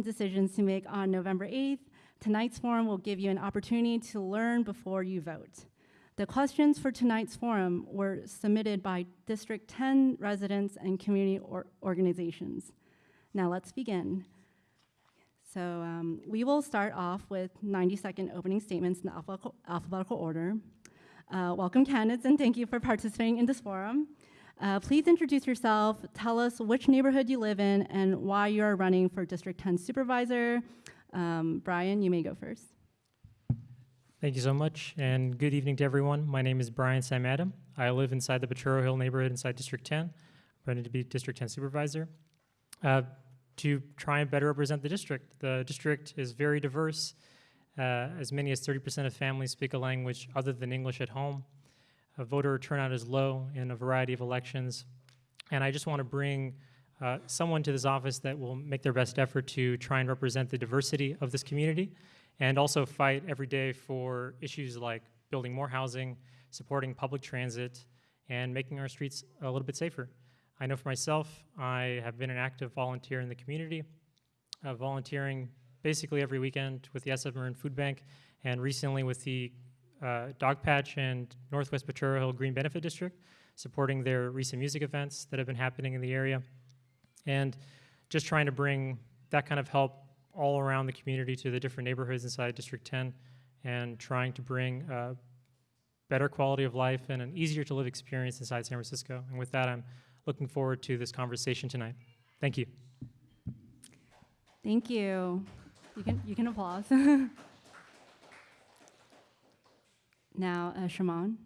important decisions to make on November 8th, tonight's forum will give you an opportunity to learn before you vote. The questions for tonight's forum were submitted by District 10 residents and community or organizations. Now let's begin. So um, we will start off with 90-second opening statements in alphabetical, alphabetical order. Uh, welcome candidates and thank you for participating in this forum. Uh, please introduce yourself, tell us which neighborhood you live in and why you are running for District 10 Supervisor. Um, Brian, you may go first. Thank you so much, and good evening to everyone. My name is Brian Sam Adam. I live inside the Potrero Hill neighborhood inside District 10, I'm running to be District 10 Supervisor. Uh, to try and better represent the district. The district is very diverse. Uh, as many as 30% of families speak a language other than English at home. Uh, voter turnout is low in a variety of elections. And I just want to bring uh, someone to this office that will make their best effort to try and represent the diversity of this community and also fight every day for issues like building more housing, supporting public transit, and making our streets a little bit safer. I know for myself, I have been an active volunteer in the community, uh, volunteering basically every weekend with the SF Marin Food Bank and recently with the Dogpatch and Northwest Potrero Hill Green Benefit District, supporting their recent music events that have been happening in the area. And just trying to bring that kind of help all around the community to the different neighborhoods inside District 10 and trying to bring uh, better quality of life and an easier to live experience inside San Francisco. And with that, I'm looking forward to this conversation tonight. Thank you. Thank you. You can, you can applause. now, uh, Shamann.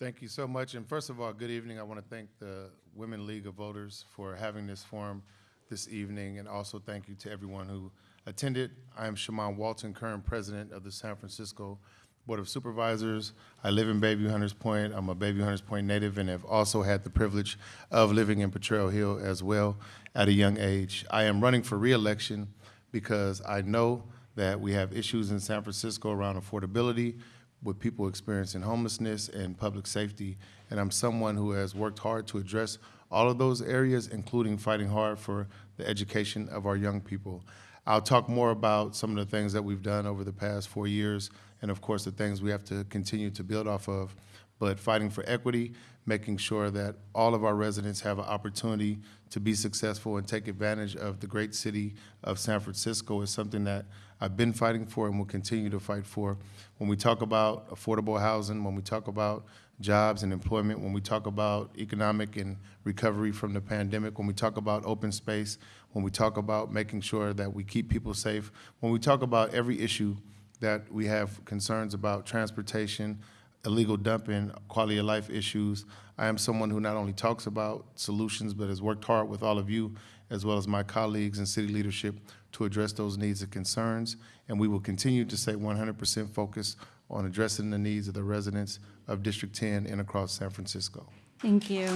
Thank you so much. And first of all, good evening. I want to thank the Women League of Voters for having this forum this evening, and also thank you to everyone who attended. I am Shamann Walton, current president of the San Francisco Board of Supervisors. I live in Bayview Hunters Point. I'm a Bayview Hunters Point native and have also had the privilege of living in Potrero Hill as well at a young age. I am running for reelection because I know that we have issues in San Francisco around affordability, with people experiencing homelessness and public safety. And I'm someone who has worked hard to address all of those areas, including fighting hard for the education of our young people. I'll talk more about some of the things that we've done over the past four years, and of course the things we have to continue to build off of. But fighting for equity, making sure that all of our residents have an opportunity to be successful and take advantage of the great city of San Francisco is something that I've been fighting for and will continue to fight for. When we talk about affordable housing, when we talk about jobs and employment, when we talk about economic and recovery from the pandemic, when we talk about open space, when we talk about making sure that we keep people safe, when we talk about every issue that we have concerns about transportation, illegal dumping, quality of life issues. I am someone who not only talks about solutions, but has worked hard with all of you, as well as my colleagues and city leadership, to address those needs and concerns. And we will continue to stay 100% focused on addressing the needs of the residents of District 10 and across San Francisco. Thank you.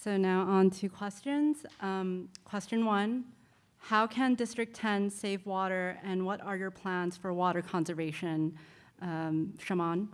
So now on to questions. Um, question one, how can District 10 save water and what are your plans for water conservation? Um, Shamann?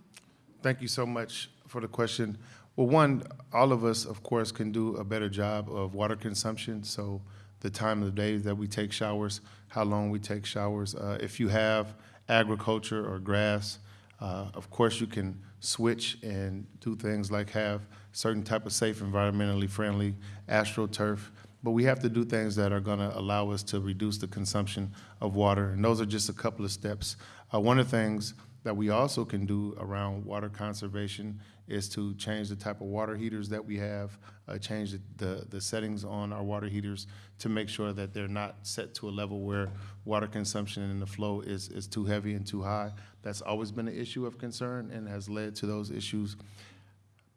Thank you so much for the question. Well, one, all of us, of course, can do a better job of water consumption. So the time of the day that we take showers, how long we take showers. Uh, if you have agriculture or grass, uh, of course, you can switch and do things like have certain type of safe, environmentally friendly astroturf. But we have to do things that are going to allow us to reduce the consumption of water. And those are just a couple of steps. Uh, one of the things that we also can do around water conservation is to change the type of water heaters that we have, uh, change the, the, settings on our water heaters to make sure that they're not set to a level where water consumption and the flow is, is too heavy and too high. That's always been an issue of concern and has led to those issues.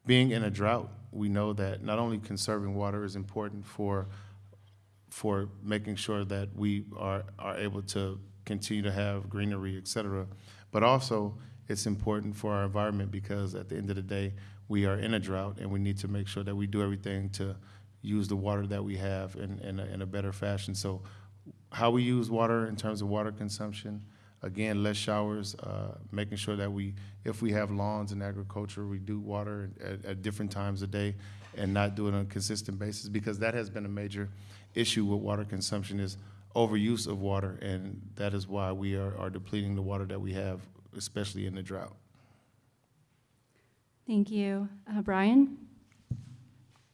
Being in a drought, we know that not only conserving water is important for for making sure that we are, are able to continue to have greenery, et cetera, but also it's important for our environment because at the end of the day, we are in a drought and we need to make sure that we do everything to use the water that we have in, in, a, in a better fashion. So how we use water in terms of water consumption, again, less showers, uh, making sure that we, if we have lawns and agriculture, we do water at, at, different times a day. and not do it on a consistent basis, because that has been a major issue with water consumption is overuse of water, and that is why we are, are depleting the water that we have, especially in the drought. Thank you. Uh, Brian?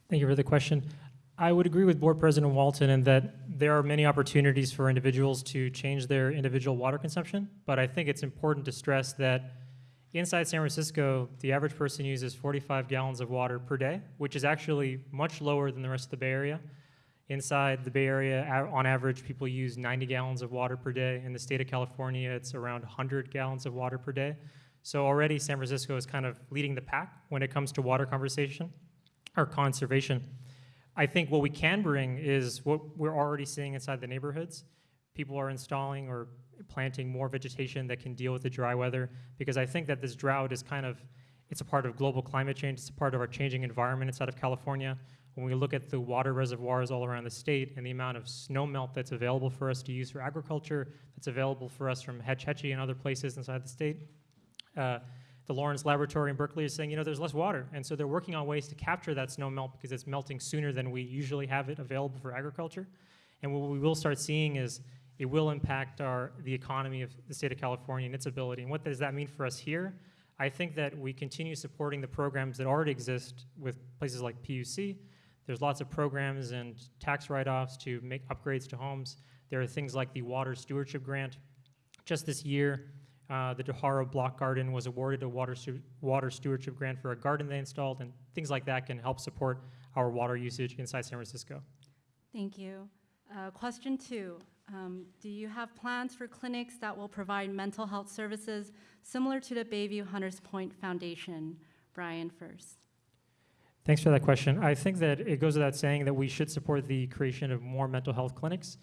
Thank you for the question. I would agree with Board President Walton in that there are many opportunities for individuals to change their individual water consumption, but I think it's important to stress that inside San Francisco, the average person uses 45 gallons of water per day, which is actually much lower than the rest of the Bay Area. Inside the Bay Area, on average, people use 90 gallons of water per day. In the state of California, it's around 100 gallons of water per day. So already San Francisco is kind of leading the pack when it comes to water conversation or conservation. I think what we can bring is what we're already seeing inside the neighborhoods. People are installing or planting more vegetation that can deal with the dry weather because I think that this drought is kind of it's a part of global climate change. It's a part of our changing environment inside of California. When we look at the water reservoirs all around the state and the amount of snow melt that's available for us to use for agriculture, that's available for us from Hetch Hetchy and other places inside the state, uh, the Lawrence Laboratory in Berkeley is saying, you know, there's less water. And so they're working on ways to capture that snow melt because it's melting sooner than we usually have it available for agriculture. And what we will start seeing is it will impact our, the economy of the state of California and its ability. And what does that mean for us here? I think that we continue supporting the programs that already exist with places like PUC. There's lots of programs and tax write-offs to make upgrades to homes. There are things like the Water Stewardship Grant. Just this year, uh, the DeHaro Block Garden was awarded a water, water stewardship grant for a garden they installed, and things like that can help support our water usage inside San Francisco. Thank you. Uh, Question two, um, do you have plans for clinics that will provide mental health services similar to the Bayview Hunters Point Foundation? Brian first. Thanks for that question. I think that it goes without saying that we should support the creation of more mental health clinics.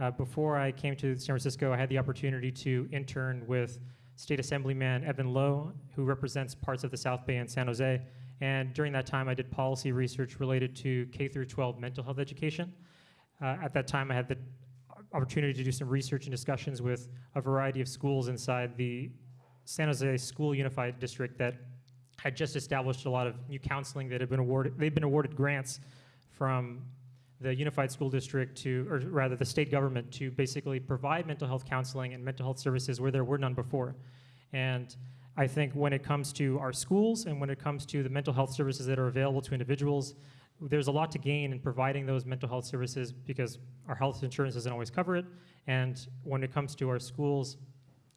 Uh, before I came to San Francisco, I had the opportunity to intern with State Assemblyman Evan Low, who represents parts of the South Bay and San Jose. And during that time, I did policy research related to K through 12 mental health education. Uh, at that time, I had the opportunity to do some research and discussions with a variety of schools inside the San Jose School Unified District that had just established a lot of new counseling that had been awarded. They've been awarded grants from the Unified School District to, or rather, the state government to basically provide mental health counseling and mental health services where there were none before. And I think when it comes to our schools and when it comes to the mental health services that are available to individuals, there's a lot to gain in providing those mental health services because our health insurance doesn't always cover it. And when it comes to our schools,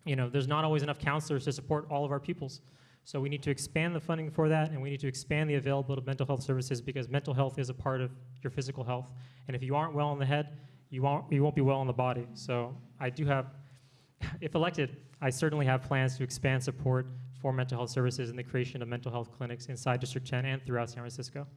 you know, there's not always enough counselors to support all of our pupils. So we need to expand the funding for that, and we need to expand the availability of mental health services because mental health is a part of your physical health. And if you aren't well in the head, you won't, you won't be well in the body. So I do have, if elected, I certainly have plans to expand support for mental health services and the creation of mental health clinics inside District 10 and throughout San Francisco.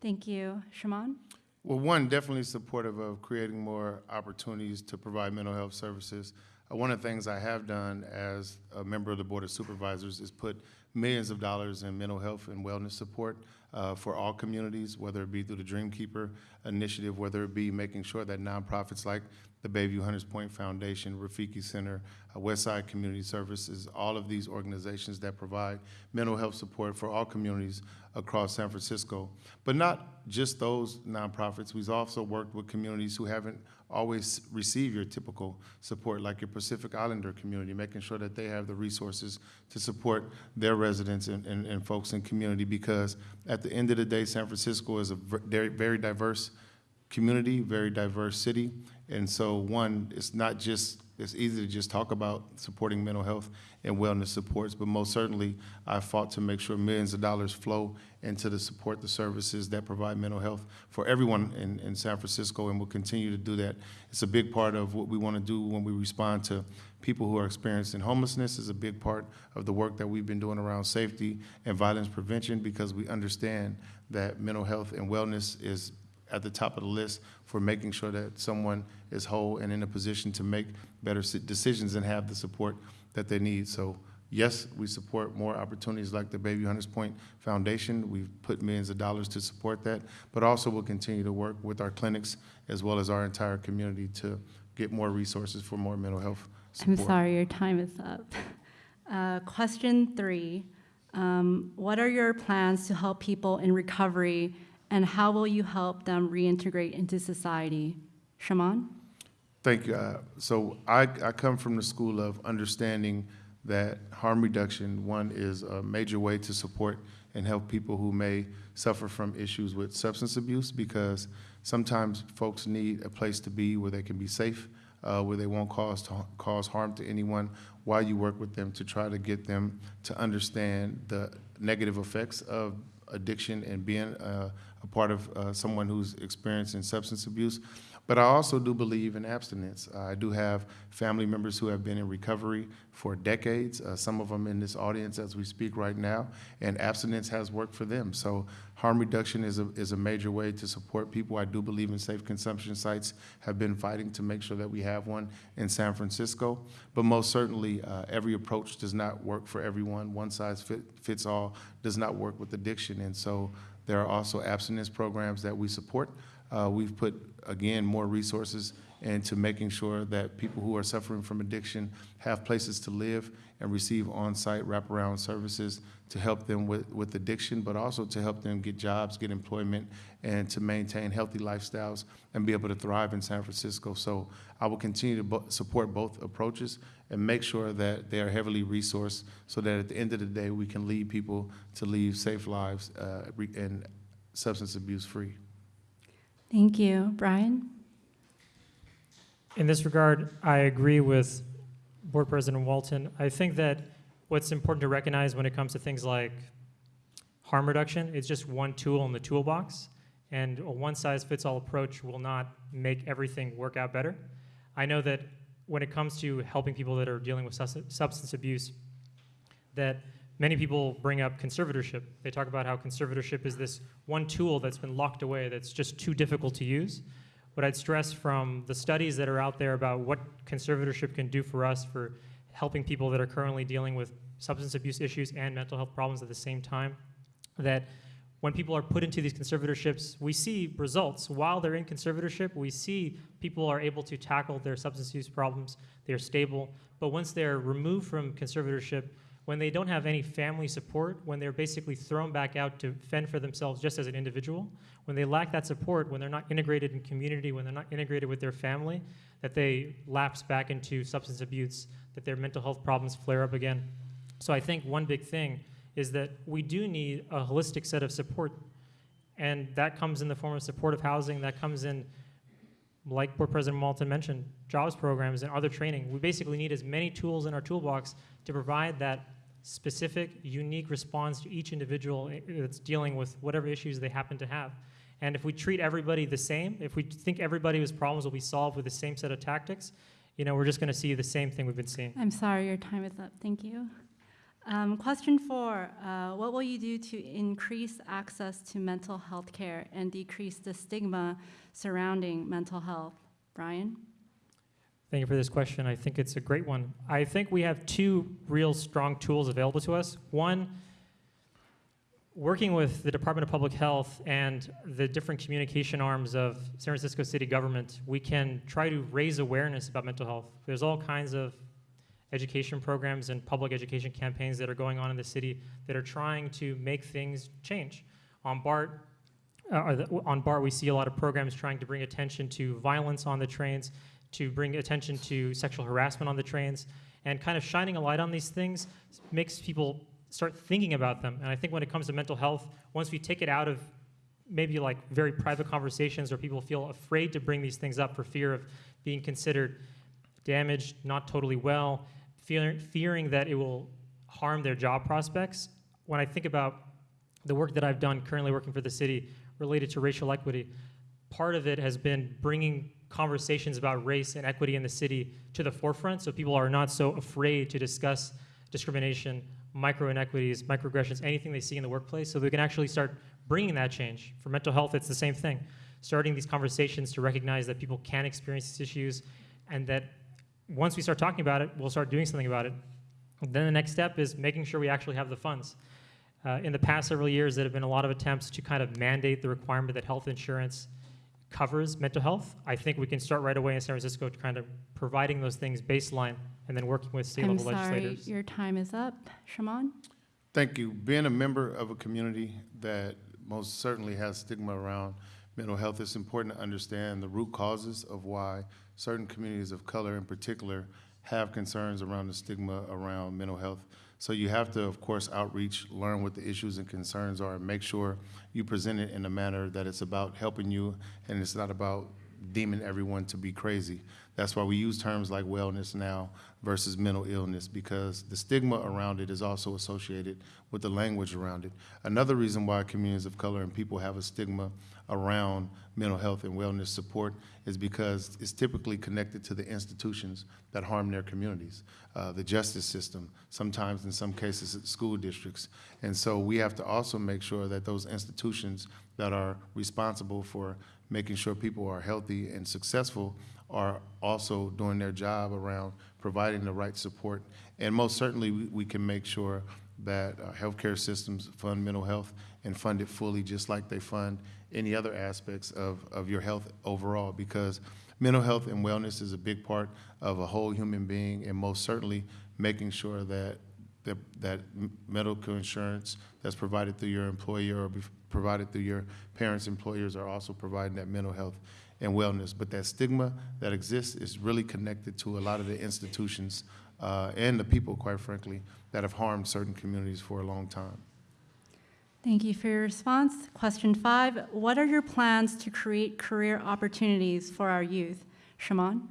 Thank you. Shamann? Well, one, definitely supportive of creating more opportunities to provide mental health services. One of the things I have done as a member of the Board of Supervisors is put millions of dollars in mental health and wellness support uh, for all communities, whether it be through the Dreamkeeper initiative, whether it be making sure that nonprofits like the Bayview Hunters Point Foundation, Rafiki Center, uh, Westside Community Services, all of these organizations that provide mental health support for all communities across San Francisco. But not just those nonprofits, we've also worked with communities who haven't always receive your typical support, like your Pacific Islander community, making sure that they have the resources to support their residents and, and, and folks in community, because at the end of the day, San Francisco is a very, very diverse community, very diverse city. And so, one, it's not just, it's easy to just talk about supporting mental health and wellness supports, but most certainly, I fought to make sure millions of dollars flow into to support the services that provide mental health for everyone in, in San Francisco, and will continue to do that. It's a big part of what we want to do when we respond to people who are experiencing homelessness is a big part of the work that we've been doing around safety and violence prevention, because we understand that mental health and wellness is at the top of the list for making sure that someone is whole and in a position to make better decisions and have the support that they need. So yes, we support more opportunities like the Bayview Hunters Point Foundation. We've put millions of dollars to support that, but also we'll continue to work with our clinics as well as our entire community to get more resources for more mental health I'm sorry, your time is up. Uh, Question three, Um, what are your plans to help people in recovery, and how will you help them reintegrate into society? Shamann? Thank you. Uh, So I, I come from the school of understanding that harm reduction, one, is a major way to support and help people who may suffer from issues with substance abuse because sometimes folks need a place to be where they can be safe, uh, where they won't cause, cause harm to anyone while you work with them to try to get them to understand the negative effects of addiction and being uh, a part of uh, someone who's experiencing substance abuse. But I also do believe in abstinence. I do have family members who have been in recovery for decades, uh, some of them in this audience as we speak right now, and abstinence has worked for them. So harm reduction is a, is a major way to support people. I do believe in safe consumption sites, have been fighting to make sure that we have one in San Francisco. But most certainly, uh, every approach does not work for everyone. One size fit, fits all does not work with addiction. And so there are also abstinence programs that we support. Uh, we've put, again, more resources into making sure that people who are suffering from addiction have places to live and receive on-site wraparound services to help them with, with addiction, but also to help them get jobs, get employment, and to maintain healthy lifestyles and be able to thrive in San Francisco. So I will continue to support both approaches and make sure that they are heavily resourced so that at the end of the day, we can lead people to lead safe lives uh, re- and substance abuse free. Thank you. Brian? In this regard, I agree with Board President Walton. I think that what's important to recognize when it comes to things like harm reduction, is just one tool in the toolbox, and a one-size-fits-all approach will not make everything work out better. I know that when it comes to helping people that are dealing with substance abuse, that many people bring up conservatorship. They talk about how conservatorship is this one tool that's been locked away that's just too difficult to use. What I'd stress from the studies that are out there about what conservatorship can do for us for helping people that are currently dealing with substance abuse issues and mental health problems at the same time, that when people are put into these conservatorships, we see results. While they're in conservatorship, we see people are able to tackle their substance use problems, they're stable. But once they're removed from conservatorship, when they don't have any family support, when they're basically thrown back out to fend for themselves just as an individual, when they lack that support, when they're not integrated in community, when they're not integrated with their family, that they lapse back into substance abuse, that their mental health problems flare up again. So I think one big thing is that we do need a holistic set of support, and that comes in the form of supportive housing, that comes in, like Board President Walton mentioned, jobs programs and other training. We basically need as many tools in our toolbox to provide that specific, unique response to each individual that's dealing with whatever issues they happen to have. And if we treat everybody the same, if we think everybody's problems will be solved with the same set of tactics, you know, we're just going to see the same thing we've been seeing. I'm sorry, your time is up. Thank you. Um, question four, uh, what will you do to increase access to mental health care and decrease the stigma surrounding mental health? Brian? Thank you for this question. I think it's a great one. I think we have two real strong tools available to us. One, working with the Department of Public Health and the different communication arms of San Francisco city government, we can try to raise awareness about mental health. There's all kinds of education programs and public education campaigns that are going on in the city that are trying to make things change. On BART, uh, on BART, we see a lot of programs trying to bring attention to violence on the trains, to bring attention to sexual harassment on the trains, and kind of shining a light on these things makes people start thinking about them. And I think when it comes to mental health, once we take it out of maybe like very private conversations where people feel afraid to bring these things up for fear of being considered damaged, not totally well, fear, fearing that it will harm their job prospects. When I think about the work that I've done currently working for the city related to racial equity, part of it has been bringing conversations about race and equity in the city to the forefront so people are not so afraid to discuss discrimination, micro inequities, microaggressions, anything they see in the workplace so they can actually start bringing that change. For mental health, it's the same thing. Starting these conversations to recognize that people can experience these issues and that once we start talking about it, we'll start doing something about it. Then the next step is making sure we actually have the funds. Uh, in the past several years, there have been a lot of attempts to kind of mandate the requirement that health insurance covers mental health. I think we can start right away in San Francisco to kind of providing those things baseline and then working with state I'm level sorry, legislators. your time is up. Shamann? Thank you. Being a member of a community that most certainly has stigma around mental health, it's important to understand the root causes of why certain communities of color in particular have concerns around the stigma around mental health. So you have to, of course, outreach, learn what the issues and concerns are, and make sure you present it in a manner that it's about helping you and it's not about deeming everyone to be crazy. That's why we use terms like wellness now versus mental illness because the stigma around it is also associated with the language around it. Another reason why communities of color and people have a stigma around mental health and wellness support is because it's typically connected to the institutions that harm their communities, uh, the justice system, sometimes in some cases school districts. And so we have to also make sure that those institutions that are responsible for making sure people are healthy and successful are also doing their job around providing the right support. And most certainly, we, we can make sure that uh, healthcare systems fund mental health and fund it fully, just like they fund any other aspects of, of your health overall, because mental health and wellness is a big part of a whole human being, and most certainly making sure that that, that medical insurance that's provided through your employer or provided through your parents' employers are also providing that mental health and wellness. But that stigma that exists is really connected to a lot of the institutions uh, and the people, quite frankly, that have harmed certain communities for a long time. Thank you for your response. Question five, what are your plans to create career opportunities for our youth? Shamann?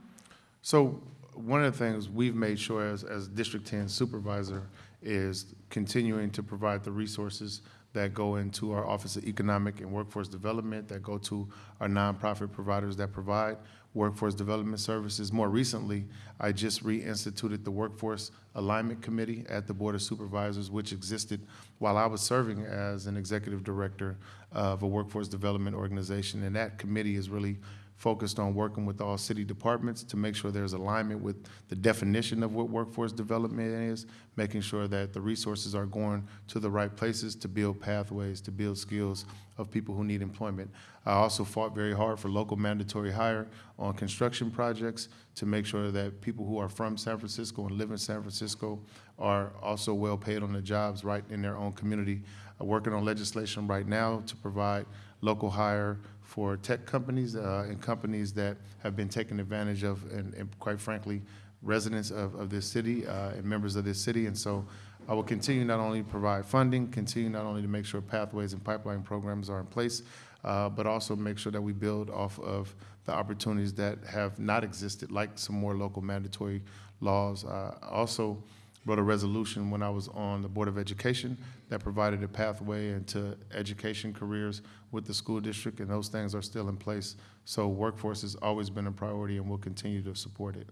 So one of the things we've made sure as, as District 10 supervisor is continuing to provide the resources that go into our Office of Economic and Workforce Development, that go to our nonprofit providers that provide workforce development services. More recently, I just reinstituted the Workforce Alignment Committee at the Board of Supervisors, which existed while I was serving as an executive director of a workforce development organization. And that committee is really focused on working with all city departments to make sure there's alignment with the definition of what workforce development is, making sure that the resources are going to the right places to build pathways, to build skills of people who need employment. I also fought very hard for local mandatory hire on construction projects to make sure that people who are from San Francisco and live in San Francisco are also well paid on the jobs right in their own community. I'm working on legislation right now to provide local hire for tech companies uh, and companies that have been taken advantage of, and, and quite frankly, residents of, of this city uh, and members of this city. And so I will continue not only to provide funding, continue not only to make sure pathways and pipeline programs are in place, uh, but also make sure that we build off of the opportunities that have not existed, like some more local mandatory laws. Uh, also wrote a resolution when I was on the Board of Education that provided a pathway into education careers with the school district, and those things are still in place. So workforce has always been a priority, and we'll continue to support it.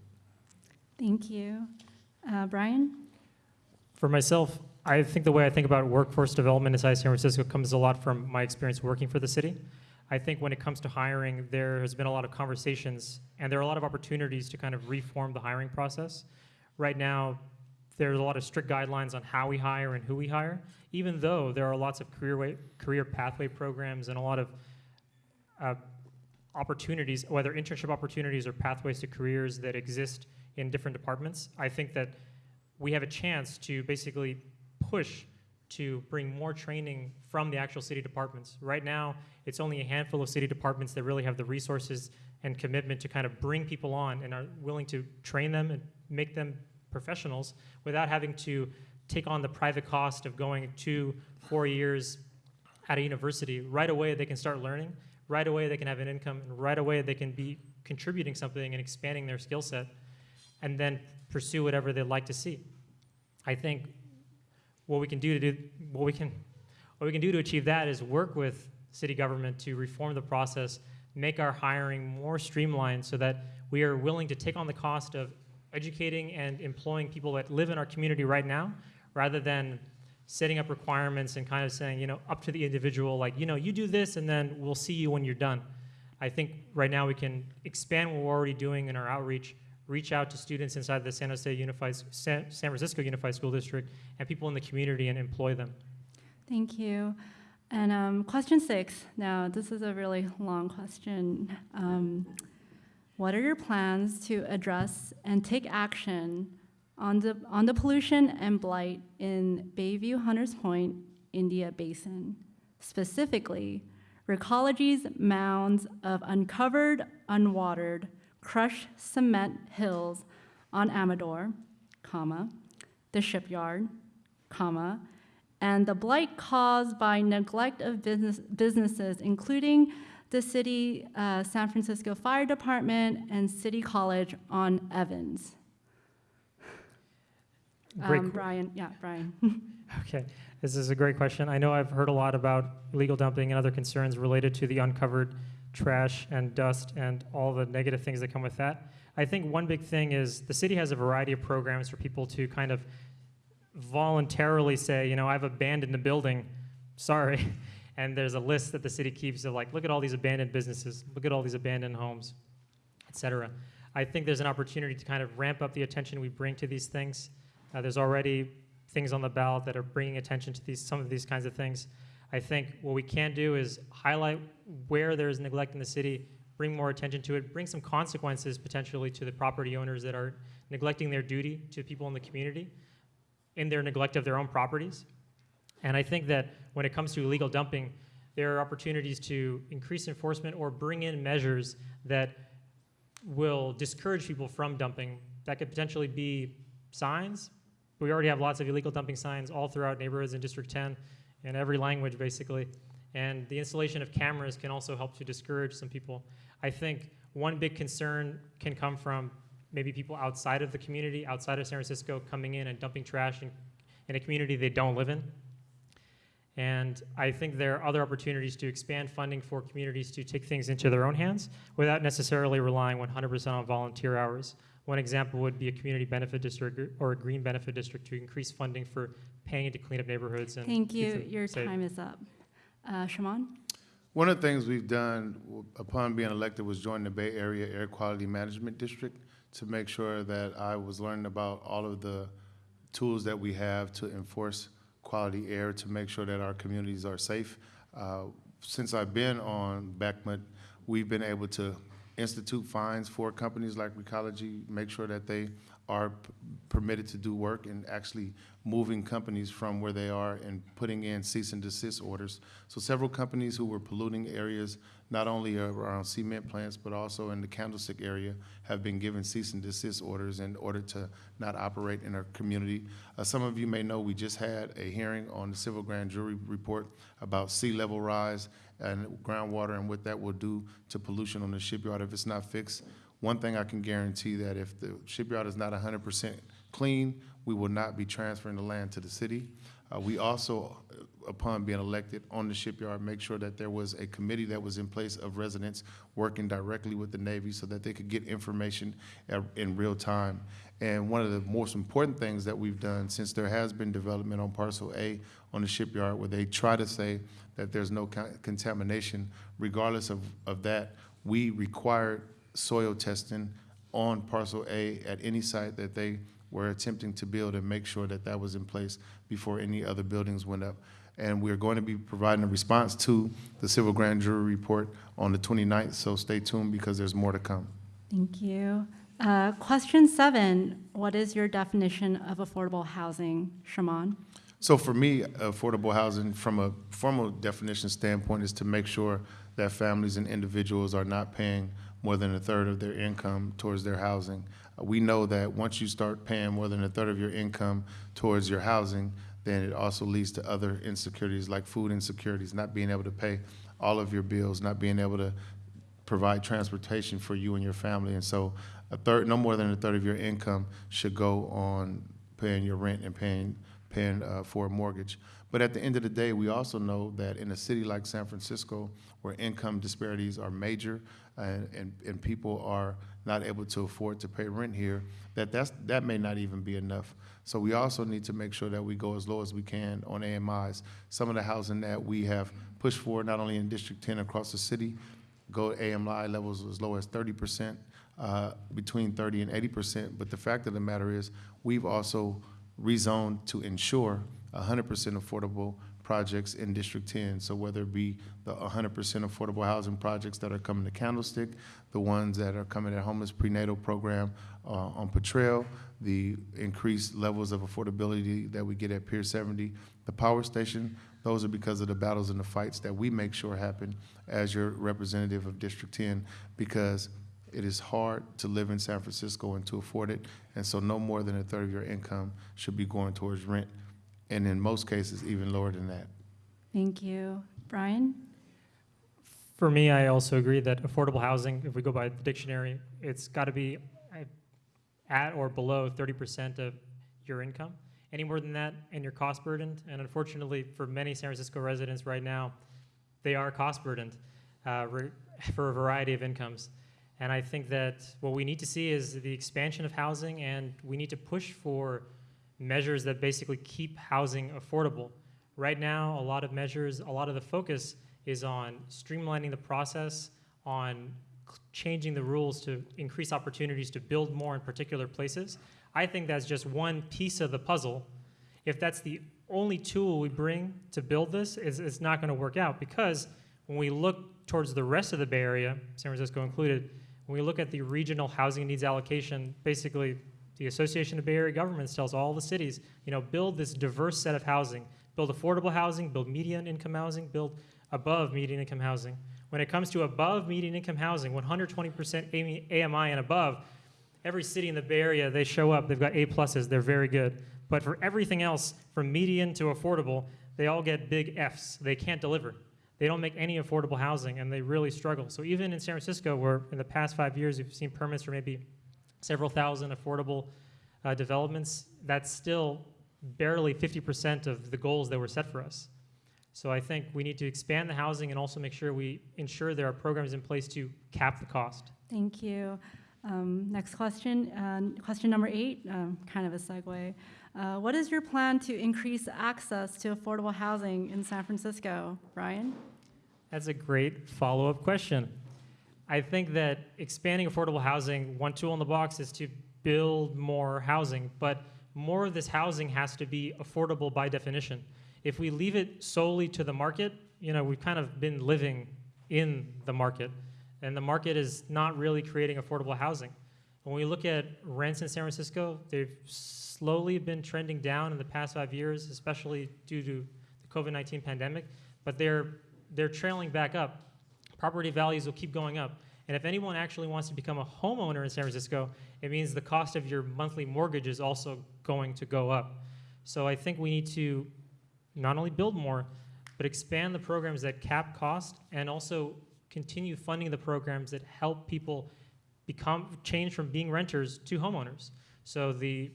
Thank you. Uh, Brian? For myself, I think the way I think about workforce development inside San Francisco comes a lot from my experience working for the city. I think when it comes to hiring, there has been a lot of conversations and there are a lot of opportunities to kind of reform the hiring process. Right now, there's a lot of strict guidelines on how we hire and who we hire, even though there are lots of career way, career pathway programs and a lot of uh, opportunities, whether internship opportunities or pathways to careers that exist in different departments. I think that we have a chance to basically push to bring more training from the actual city departments. Right now, it's only a handful of city departments that really have the resources and commitment to kind of bring people on and are willing to train them and make them professionals without having to take on the private cost of going two, four years at a university. Right away, they can start learning. Right away, they can have an income. And right away, they can be contributing something and expanding their skill set and then pursue whatever they'd like to see. I think what we can do to do what we can what we can do to achieve that is work with city government to reform the process, make our hiring more streamlined so that we are willing to take on the cost of educating and employing people that live in our community right now rather than setting up requirements and kind of saying, you know, up to the individual, like, you know, you do this and then we'll see you when you're done. I think right now we can expand what we're already doing in our outreach, reach out to students inside the San Jose Unified, San, San Francisco Unified School District and people in the community and employ them. Thank you. And um, question six. Now, this is a really long question. Um, what are your plans to address and take action on the, on the pollution and blight in Bayview Hunters Point, India Basin. Specifically, Recology's mounds of uncovered, unwatered, crushed cement hills on Amador, comma, the shipyard, comma, and the blight caused by neglect of business, businesses, including the city, uh, San Francisco Fire Department and City College on Evans. Great Um, Brian, yeah, Brian. Okay, this is a great question. I know I've heard a lot about illegal dumping and other concerns related to the uncovered trash and dust and all the negative things that come with that. I think one big thing is the city has a variety of programs for people to kind of voluntarily say, you know, I've abandoned the building, sorry. And there's a list that the city keeps of like, look at all these abandoned businesses, look at all these abandoned homes, et cetera. I think there's an opportunity to kind of ramp up the attention we bring to these things. Uh, there's already things on the ballot that are bringing attention to these, some of these kinds of things. I think what we can do is highlight where there is neglect in the city, bring more attention to it, bring some consequences potentially to the property owners that are neglecting their duty to people in the community in their neglect of their own properties. And I think that when it comes to illegal dumping, there are opportunities to increase enforcement or bring in measures that will discourage people from dumping. That could potentially be signs. We already have lots of illegal dumping signs all throughout neighborhoods in District 10 in every language, basically. And the installation of cameras can also help to discourage some people. I think one big concern can come from maybe people outside of the community, outside of San Francisco, coming in and dumping trash in, in a community they don't live in. And I think there are other opportunities to expand funding for communities to take things into their own hands without necessarily relying 100% on volunteer hours. One example would be a community benefit district or a green benefit district to increase funding for paying to clean up neighborhoods and Thank you, your safe. time is up. Uh, Shamann? One of the things we've done upon being elected was join the Bay Area Air Quality Management District to make sure that I was learning about all of the tools that we have to enforce quality air, to make sure that our communities are safe. Uh, Since I've been on BAAQMD, we've been able to institute fines for companies like Recology, make sure that they are permitted to do work and actually moving companies from where they are and putting in cease and desist orders. So several companies who were polluting areas, not only around cement plants, but also in the Candlestick area, have been given cease and desist orders in order to not operate in our community. Uh, some of you may know, we just had a hearing on the civil grand jury report about sea level rise and groundwater and what that will do to pollution on the shipyard if it's not fixed. One thing I can guarantee that if the shipyard is not hundred percent clean, we will not be transferring the land to the city. Uh, we also, uh, upon being elected on the shipyard, make sure that there was a committee that was in place of residents working directly with the Navy so that they could get information at- in real time. And one of the most important things that we've done, since there has been development on parcel A on the shipyard, where they try to say that there's no con- contamination, regardless of, of that, we required soil testing on parcel A at any site that they were attempting to build and make sure that that was in place before any other buildings went up. And we're going to be providing a response to the civil grand jury report on the 29th, so stay tuned because there's more to come. Thank you. Uh, Question seven, what is your definition of affordable housing? Shamann? So for me, affordable housing, from a formal definition standpoint, is to make sure that families and individuals are not paying more than a third of their income towards their housing. Uh, We know that once you start paying more than a third of your income towards your housing, then it also leads to other insecurities like food insecurities, not being able to pay all of your bills, not being able to provide transportation for you and your family. And so a third, no more than a third of your income should go on paying your rent and paying, paying uh, for a mortgage. But at the end of the day, we also know that in a city like San Francisco, where income disparities are major and, and, and people are not able to afford to pay rent here, that that's, that may not even be enough. So we also need to make sure that we go as low as we can on AMIs. Some of the housing that we have pushed for, not only in District 10 across the city, go AMI levels as low as thirty percent, uh, between thirty and eighty percent. But the fact of the matter is, we've also rezoned to ensure hundred percent affordable projects in District 10. So whether it be the 100% affordable housing projects that are coming to Candlestick, the ones that are coming at homeless prenatal program uh, on Potrero, the increased levels of affordability that we get at Pier 70, the power station, those are because of the battles and the fights that we make sure happen as your representative of District 10, because it is hard to live in San Francisco and to afford it, and so no more than a third of your income should be going towards rent, and in most cases, even lower than that. Thank you. Brian? For me, I also agree that affordable housing, if we go by the dictionary, it's got to be uh, at or below 30% of your income. Any more than that, and you're cost burdened. And unfortunately, for many San Francisco residents right now, they are cost burdened uh, for a variety of incomes. And I think that what we need to see is the expansion of housing, and we need to push for measures that basically keep housing affordable. Right now, a lot of measures, a lot of the focus is on streamlining the process, on changing the rules to increase opportunities to build more in particular places. I think that's just one piece of the puzzle. If that's the only tool we bring to build this, is it's not going to work out because when we look towards the rest of the Bay Area, San Francisco included, when we look at the regional housing needs allocation, basically the Association of Bay Area Governments tells all the cities, you know, build this diverse set of housing, build affordable housing, build median income housing, build above median income housing. When it comes to above median income housing, 120% AMI and above, every city in the Bay Area, they show up, they've got A pluses, they're very good. But for everything else, from median to affordable, they all get big Fs. They can't deliver. They don't make any affordable housing, and they really struggle. So even in San Francisco, where in the past five years we've seen permits for maybe several thousand affordable uh, developments, that's still barely 50% of the goals that were set for us. So I think we need to expand the housing and also make sure we ensure there are programs in place to cap the cost. Thank you. Um, Next question, uh, question number eight, um, kind of a segue. Uh, What is your plan to increase access to affordable housing in San Francisco? Brian? That's a great follow-up question. I think that expanding affordable housing, one tool in the box is to build more housing, but more of this housing has to be affordable by definition. If we leave it solely to the market, you know, we've kind of been living in the market, and the market is not really creating affordable housing. When we look at rents in San Francisco, they've slowly been trending down in the past five years, especially due to the COVID-19 pandemic, but they're they're trailing back up. Property values will keep going up. And if anyone actually wants to become a homeowner in San Francisco, it means the cost of your monthly mortgage is also going to go up. So I think we need to not only build more, but expand the programs that cap cost and also continue funding the programs that help people become change from being renters to homeowners. So the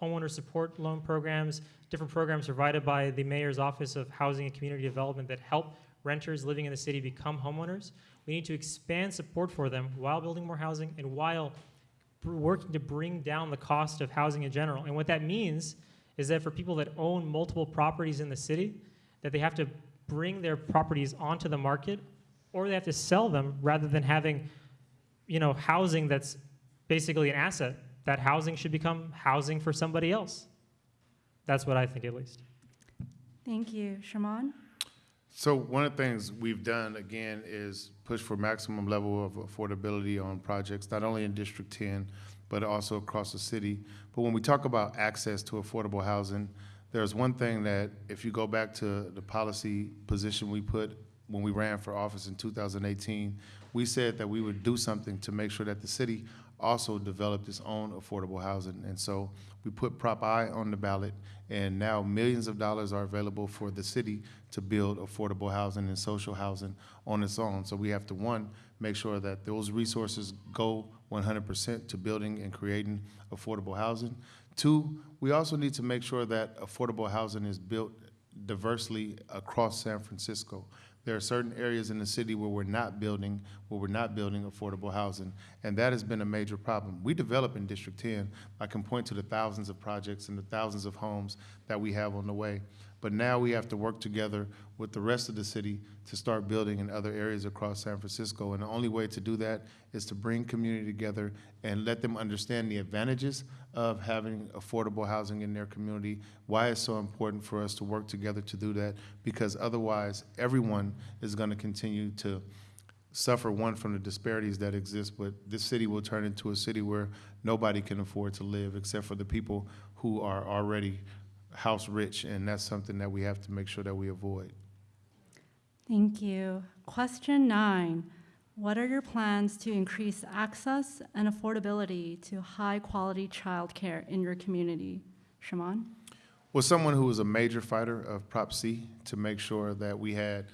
homeowner support loan programs, different programs provided by the mayor's office of housing and community development that help renters living in the city become homeowners. We need to expand support for them while building more housing and while working to bring down the cost of housing in general. And what that means is that for people that own multiple properties in the city, that they have to bring their properties onto the market or they have to sell them rather than having you know housing that's basically an asset that housing should become housing for somebody else that's what i think at least Thank you. Shamann? So one of the things we've done, again, is push for maximum level of affordability on projects, not only in District 10, but also across the city. But when we talk about access to affordable housing, there's one thing that, if you go back to the policy position we put when we ran for office in 2018, we said that we would do something to make sure that the city also developed its own affordable housing. And so we put Prop I on the ballot, and now millions of dollars are available for the city to build affordable housing and social housing on its own. So we have to, one, make sure that those resources go 100% to building and creating affordable housing. Two, we also need to make sure that affordable housing is built diversely across San Francisco. There are certain areas in the city where we're not building, where we're not building affordable housing, and that has been a major problem. We develop in District 10. I can point to the thousands of projects and the thousands of homes that we have on the way. But now we have to work together with the rest of the city to start building in other areas across San Francisco. And the only way to do that is to bring community together and let them understand the advantages of having affordable housing in their community, why it's so important for us to work together to do that, because otherwise, everyone is going to continue to suffer, one, from the disparities that exist, but this city will turn into a city where nobody can afford to live except for the people who are already house rich, and that's something that we have to make sure that we avoid. Thank you. Question nine, what are your plans to increase access and affordability to high-quality childcare in your community? Shamann? Well, someone who was a major fighter of Prop C to make sure that we had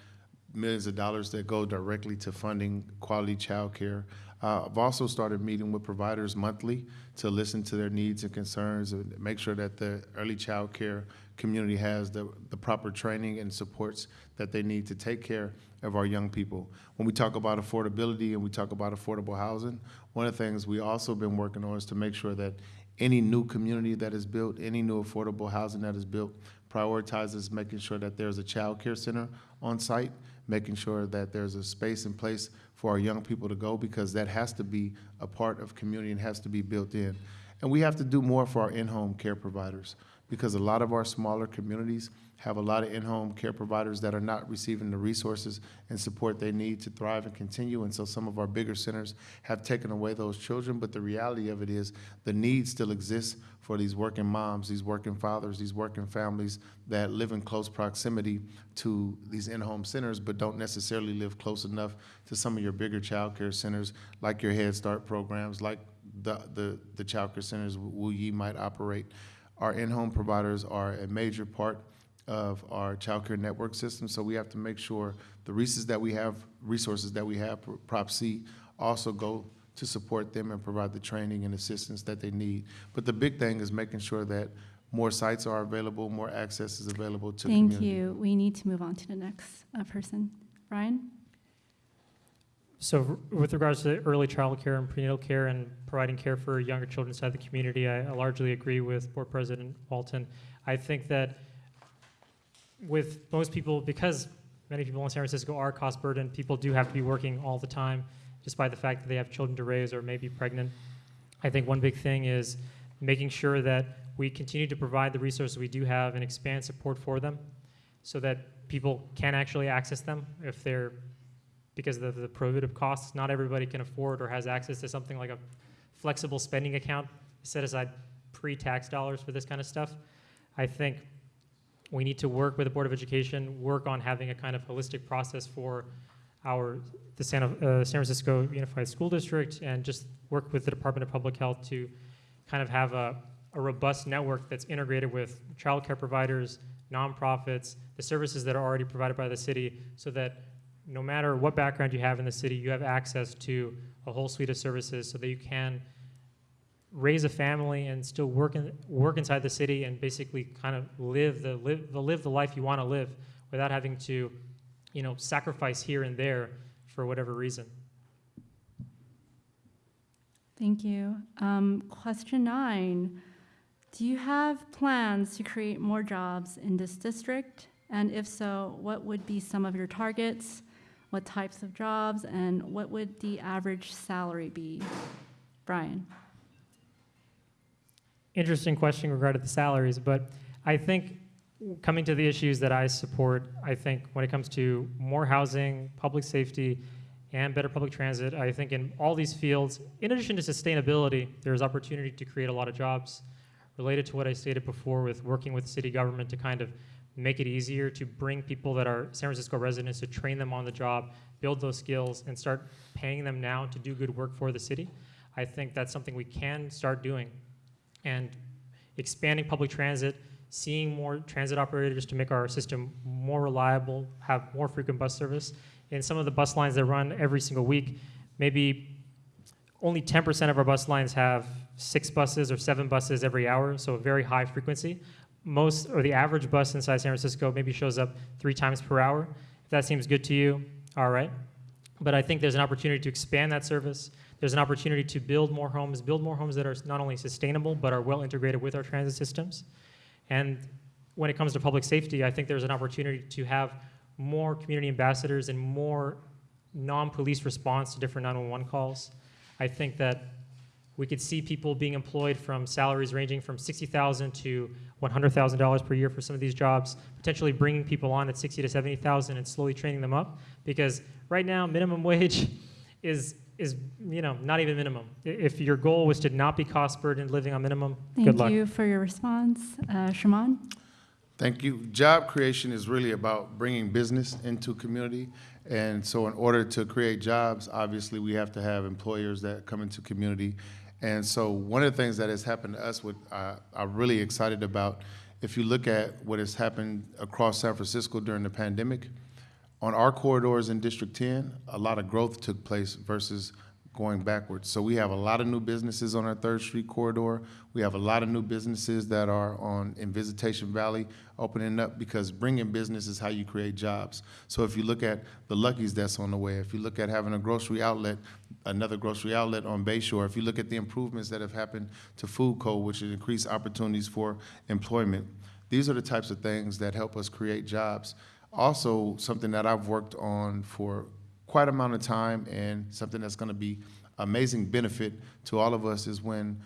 millions of dollars that go directly to funding quality childcare. Uh, I've also started meeting with providers monthly to listen to their needs and concerns and make sure that the early child care community has the, the proper training and supports that they need to take care of our young people. When we talk about affordability and we talk about affordable housing, one of the things we also been working on is to make sure that any new community that is built, any new affordable housing that is built, prioritizes making sure that there's a child care center on site, making sure that there's a space in place for our young people to go, because that has to be a part of community and has to be built in. And we have to do more for our in-home care providers, because a lot of our smaller communities have a lot of in-home care providers that are not receiving the resources and support they need to thrive and continue. And so some of our bigger centers have taken away those children, but the reality of it is the need still exists for these working moms, these working fathers, these working families that live in close proximity to these in-home centers, but don't necessarily live close enough to some of your bigger child care centers, like your Head Start programs, like the, the, the child care centers Wu Yee might operate. Our in-home providers are a major part of our child care network system, so we have to make sure the resources that we have, resources that we have, Prop C, also go to support them and provide the training and assistance that they need. But the big thing is making sure that more sites are available, more access is available to Thank community. you. We need to move on to the next uh, person. Brian? So with regards to early child care and prenatal care and providing care for younger children inside the community, I I largely agree with Board President Walton. I think that with most people, because many people in San Francisco are cost burdened, people do have to be working all the time, despite the fact that they have children to raise or may be pregnant. I think one big thing is making sure that we continue to provide the resources we do have and expand support for them so that people can actually access them if they're because of the prohibitive costs. Not everybody can afford or has access to something like a flexible spending account set aside pre-tax dollars for this kind of stuff. I think we need to work with the Board of Education, work on having a kind of holistic process for our the San, uh, San Francisco Unified School District, and just work with the Department of Public Health to kind of have a, a robust network that's integrated with childcare providers, nonprofits, the services that are already provided by the city, so that no matter what background you have in the city, you have access to a whole suite of services so that you can raise a family and still work in, work inside the city and basically kind of live the live the live the life you want to live without having to, you know, sacrifice here and there for whatever reason. Thank you. Um, Question nine, do you have plans to create more jobs in this district? And if so, what would be some of your targets? What types of jobs? And what would the average salary be? Brian? Interesting question regarding the salaries, but I think coming to the issues that I support, I think when it comes to more housing, public safety, and better public transit, I think in all these fields, in addition to sustainability, there's opportunity to create a lot of jobs related to what I stated before with working with city government to kind of make it easier to bring people that are San Francisco residents to train them on the job, build those skills, and start paying them now to do good work for the city. I think that's something we can start doing. And expanding public transit, seeing more transit operators to make our system more reliable, have more frequent bus service. In some of the bus lines that run every single week, maybe only 10% of our bus lines have six buses or seven buses every hour, so a very high frequency. Most, or the average bus inside San Francisco maybe shows up three times per hour. If that seems good to you, all right. But I think there's an opportunity to expand that service. There's an opportunity to build more homes, build more homes that are not only sustainable, but are well integrated with our transit systems. And when it comes to public safety, I think there's an opportunity to have more community ambassadors and more non-police response to different 911 calls. I think that we could see people being employed from salaries ranging from 60,000 to $100,000 per year for some of these jobs, potentially bringing people on at 60 to 70,000 and slowly training them up. Because right now, minimum wage is is you know not even minimum. If your goal was to not be cost burdened living on minimum, good luck. Thank you for your response. Uh, Shamann? Thank you. Job creation is really about bringing business into community. And so in order to create jobs, obviously, we have to have employers that come into community. And so one of the things that has happened to us, what uh, I'm really excited about, if you look at what has happened across San Francisco during the pandemic, on our corridors in District 10, a lot of growth took place versus going backwards. So we have a lot of new businesses on our Third Street corridor. We have a lot of new businesses that are on in Visitation Valley opening up because bringing business is how you create jobs. So if you look at the Lucky's that's on the way, if you look at having a grocery outlet, another grocery outlet on Bayshore, if you look at the improvements that have happened to Food Co., which has increased opportunities for employment, these are the types of things that help us create jobs. Also, something that I've worked on for quite a amount of time and something that's going to be amazing benefit to all of us is when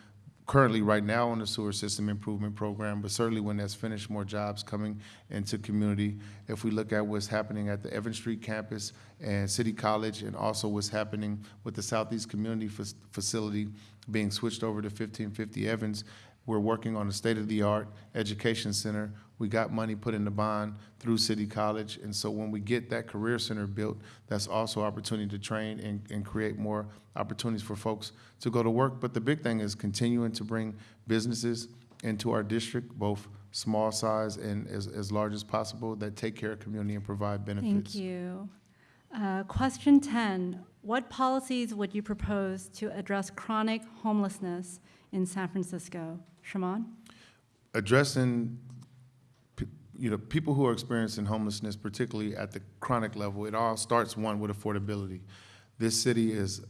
currently right now on the sewer system improvement program, but certainly when that's finished, more jobs coming into community. If we look at what's happening at the Evans Street campus and City College, and also what's happening with the Southeast Community Fac- Facility being switched over to 1550 Evans, we're working on a state-of-the-art education center. We got money put in the bond through City College, and so when we get that career center built, that's also opportunity to train and, and create more opportunities for folks to go to work. But the big thing is continuing to bring businesses into our district, both small size and as, as large as possible, that take care of community and provide benefits. Thank you. Uh, Question 10, what policies would you propose to address chronic homelessness in San Francisco? Shamann? addressing, you know, people who are experiencing homelessness, particularly at the chronic level, it all starts, one, with affordability. This city is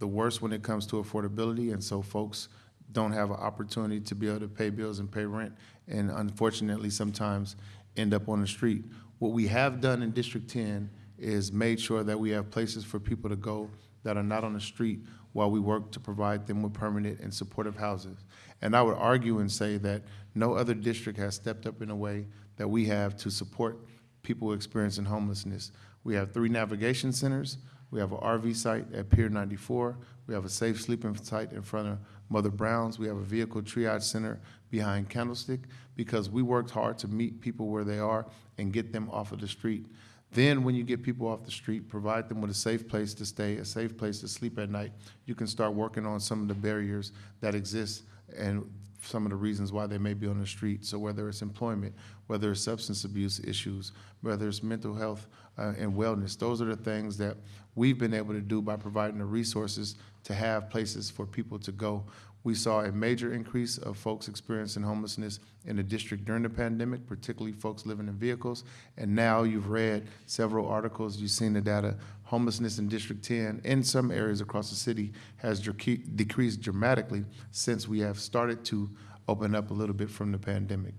the worst when it comes to affordability, and so folks don't have an opportunity to be able to pay bills and pay rent, and unfortunately, sometimes end up on the street. What we have done in District 10 is made sure that we have places for people to go that are not on the street while we work to provide them with permanent and supportive houses. And I would argue and say that no other district has stepped up in a way that we have to support people experiencing homelessness. We have three navigation centers. We have an RV site at Pier 94. We have a safe sleeping site in front of Mother Brown's. We have a vehicle triage center behind Candlestick because we worked hard to meet people where they are and get them off of the street. Then, when you get people off the street, provide them with a safe place to stay, a safe place to sleep at night, you can start working on some of the barriers that exist and some of the reasons why they may be on the street. So whether it's employment, whether it's substance abuse issues, whether it's mental health uh, and wellness, those are the things that we've been able to do by providing the resources to have places for people to go. We saw a major increase of folks experiencing homelessness in the district during the pandemic, particularly folks living in vehicles. And now you've read several articles, you've seen the data. Homelessness in District 10 in some areas across the city has dec- decreased dramatically since we have started to open up a little bit from the pandemic.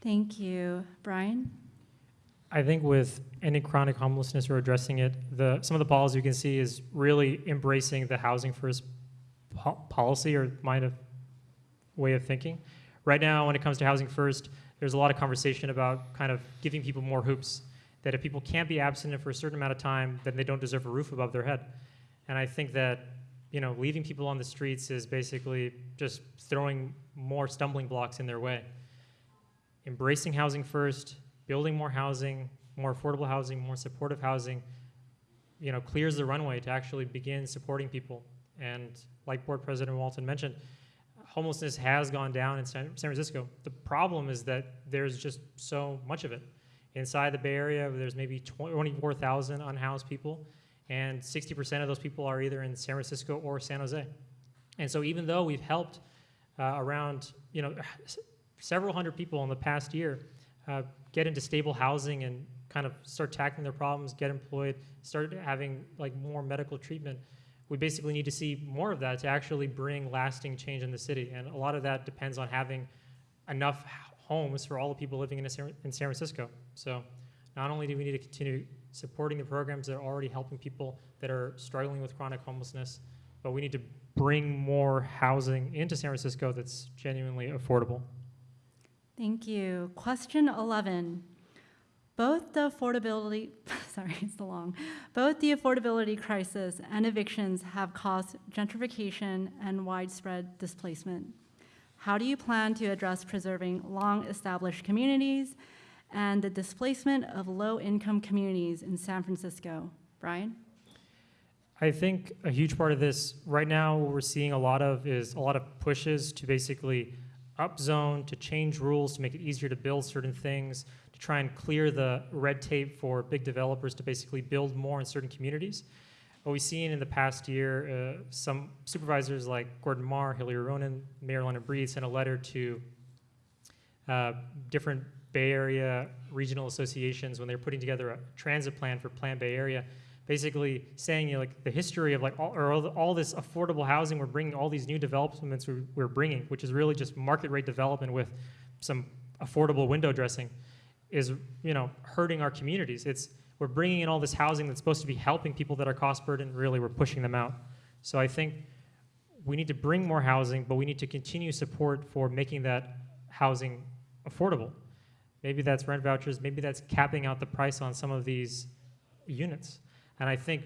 Thank you. Brian? I think with any chronic homelessness or addressing it, the some of the policies you can see is really embracing the housing first po- policy or mind of way of thinking. Right now, when it comes to housing first, there's a lot of conversation about kind of giving people more hoops. That if people can't be abstinent for a certain amount of time, then they don't deserve a roof above their head. And I think that you know leaving people on the streets is basically just throwing more stumbling blocks in their way. Embracing housing first, building more housing, more affordable housing, more supportive housing, you know, clears the runway to actually begin supporting people. And like Board President Walton mentioned, homelessness has gone down in San Francisco. The problem is that there's just so much of it. Inside the Bay Area, there's maybe 24,000 unhoused people, and 60% of those people are either in San Francisco or San Jose. And so even though we've helped uh, around, you know, several hundred people in the past year uh, get into stable housing and kind of start tackling their problems, get employed, start having like more medical treatment. We basically need to see more of that to actually bring lasting change in the city. And a lot of that depends on having enough homes for all the people living in, San, Francisco. So not only do we need to continue supporting the programs that are already helping people that are struggling with chronic homelessness, but we need to bring more housing into San Francisco that's genuinely affordable. Thank you. Question 11. Both the affordability, sorry, it's the long, both the affordability crisis and evictions have caused gentrification and widespread displacement. How do you plan to address preserving long-established communities and the displacement of low-income communities in San Francisco? Brian? I think a huge part of this right now, what we're seeing a lot of is a lot of pushes to basically upzone, to change rules, to make it easier to build certain things, to try and clear the red tape for big developers to basically build more in certain communities. What we've seen in the past year, uh, some supervisors like Gordon Mar, Hillary Ronan, Mayor London Breed sent a letter to uh, different Bay Area regional associations when they're putting together a transit plan for Plan Bay Area, basically saying you know, like the history of like all, or all, all this affordable housing we're bringing, all these new developments we're, we're bringing, which is really just market rate development with some affordable window dressing, is you know hurting our communities. It's we're bringing in all this housing that's supposed to be helping people that are cost burdened. Really, we're pushing them out. So I think we need to bring more housing, but we need to continue support for making that housing affordable. Maybe that's rent vouchers, maybe that's capping out the price on some of these units. And I think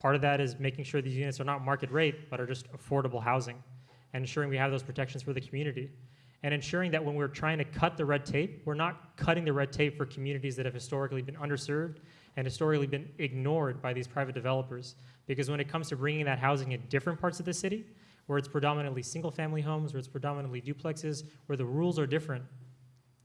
part of that is making sure these units are not market rate, but are just affordable housing, and ensuring we have those protections for the community. And ensuring that when we're trying to cut the red tape, we're not cutting the red tape for communities that have historically been underserved and historically been ignored by these private developers. Because when it comes to bringing that housing in different parts of the city, where it's predominantly single-family homes, where it's predominantly duplexes, where the rules are different,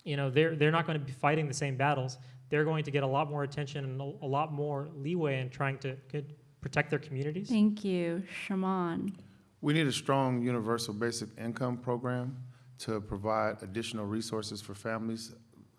you know, they're, they're not going to be fighting the same battles. They're going to get a lot more attention and a a lot more leeway in trying to get, protect their communities. Thank you. Shamann? We need a strong universal basic income program to provide additional resources for families.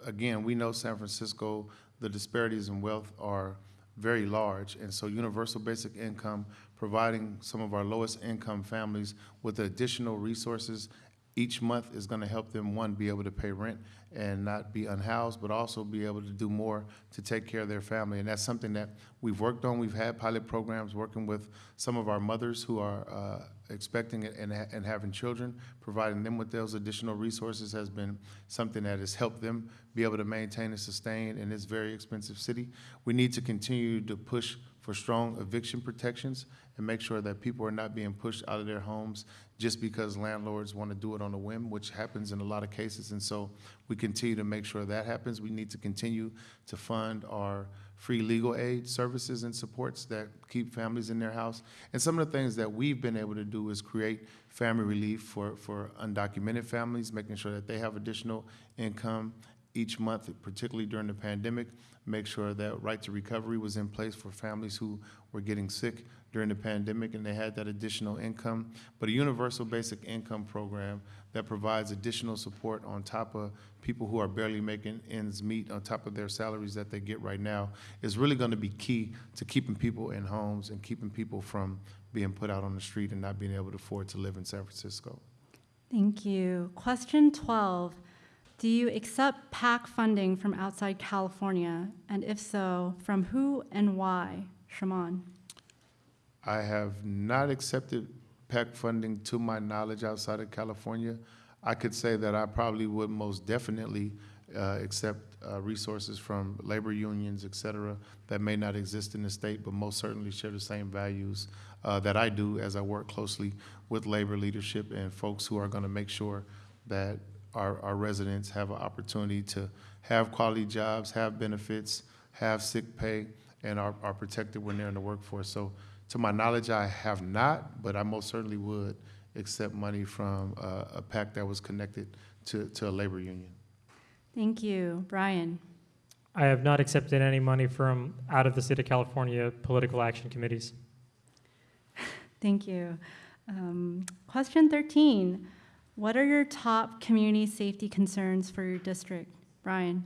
Again, we know San Francisco, the disparities in wealth are very large, and so universal basic income, providing some of our lowest income families with additional resources each month is gonna help them, one, be able to pay rent and not be unhoused, but also be able to do more to take care of their family. And that's something that we've worked on. We've had pilot programs working with some of our mothers who are uh, expecting it and, and having children. Providing them with those additional resources has been something that has helped them be able to maintain and sustain in this very expensive city. We need to continue to push for strong eviction protections and make sure that people are not being pushed out of their homes just because landlords want to do it on a whim, which happens in a lot of cases. And so we continue to make sure that happens. We need to continue to fund our free legal aid services and supports that keep families in their house. And some of the things that we've been able to do is create family relief for, for undocumented families, making sure that they have additional income each month, particularly during the pandemic, make sure that right to recovery was in place for families who were getting sick during the pandemic and they had that additional income. But a universal basic income program that provides additional support on top of people who are barely making ends meet, on top of their salaries that they get right now, is really gonna be key to keeping people in homes and keeping people from being put out on the street and not being able to afford to live in San Francisco. Thank you. Question 12. Do you accept PAC funding from outside California? And if so, from who and why? Shamann? I have not accepted PAC funding to my knowledge outside of California. I could say that I probably would most definitely uh, accept uh, resources from labor unions, et cetera, that may not exist in the state, but most certainly share the same values uh, that I do as I work closely with labor leadership and folks who are going to make sure that our, our residents have an opportunity to have quality jobs, have benefits, have sick pay, and are, are protected when they're in the workforce. So to my knowledge, I have not, but I most certainly would accept money from uh, a PAC that was connected to, to a labor union. Thank you. Brian? I have not accepted any money from out of the state of California political action committees. Thank you. Um, Question 13. What are your top community safety concerns for your district? Brian?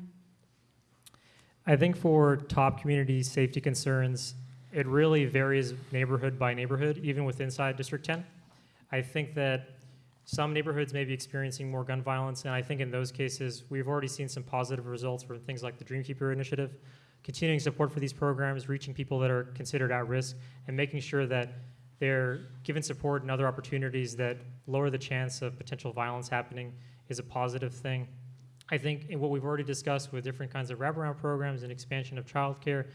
I think for top community safety concerns, it really varies neighborhood by neighborhood, even with inside District 10. I think that Some neighborhoods may be experiencing more gun violence, and I think in those cases, we've already seen some positive results from things like the Dreamkeeper Initiative, continuing support for these programs, reaching people that are considered at risk, and making sure that they're given support and other opportunities that lower the chance of potential violence happening is a positive thing. I think in what we've already discussed with different kinds of wraparound programs and expansion of childcare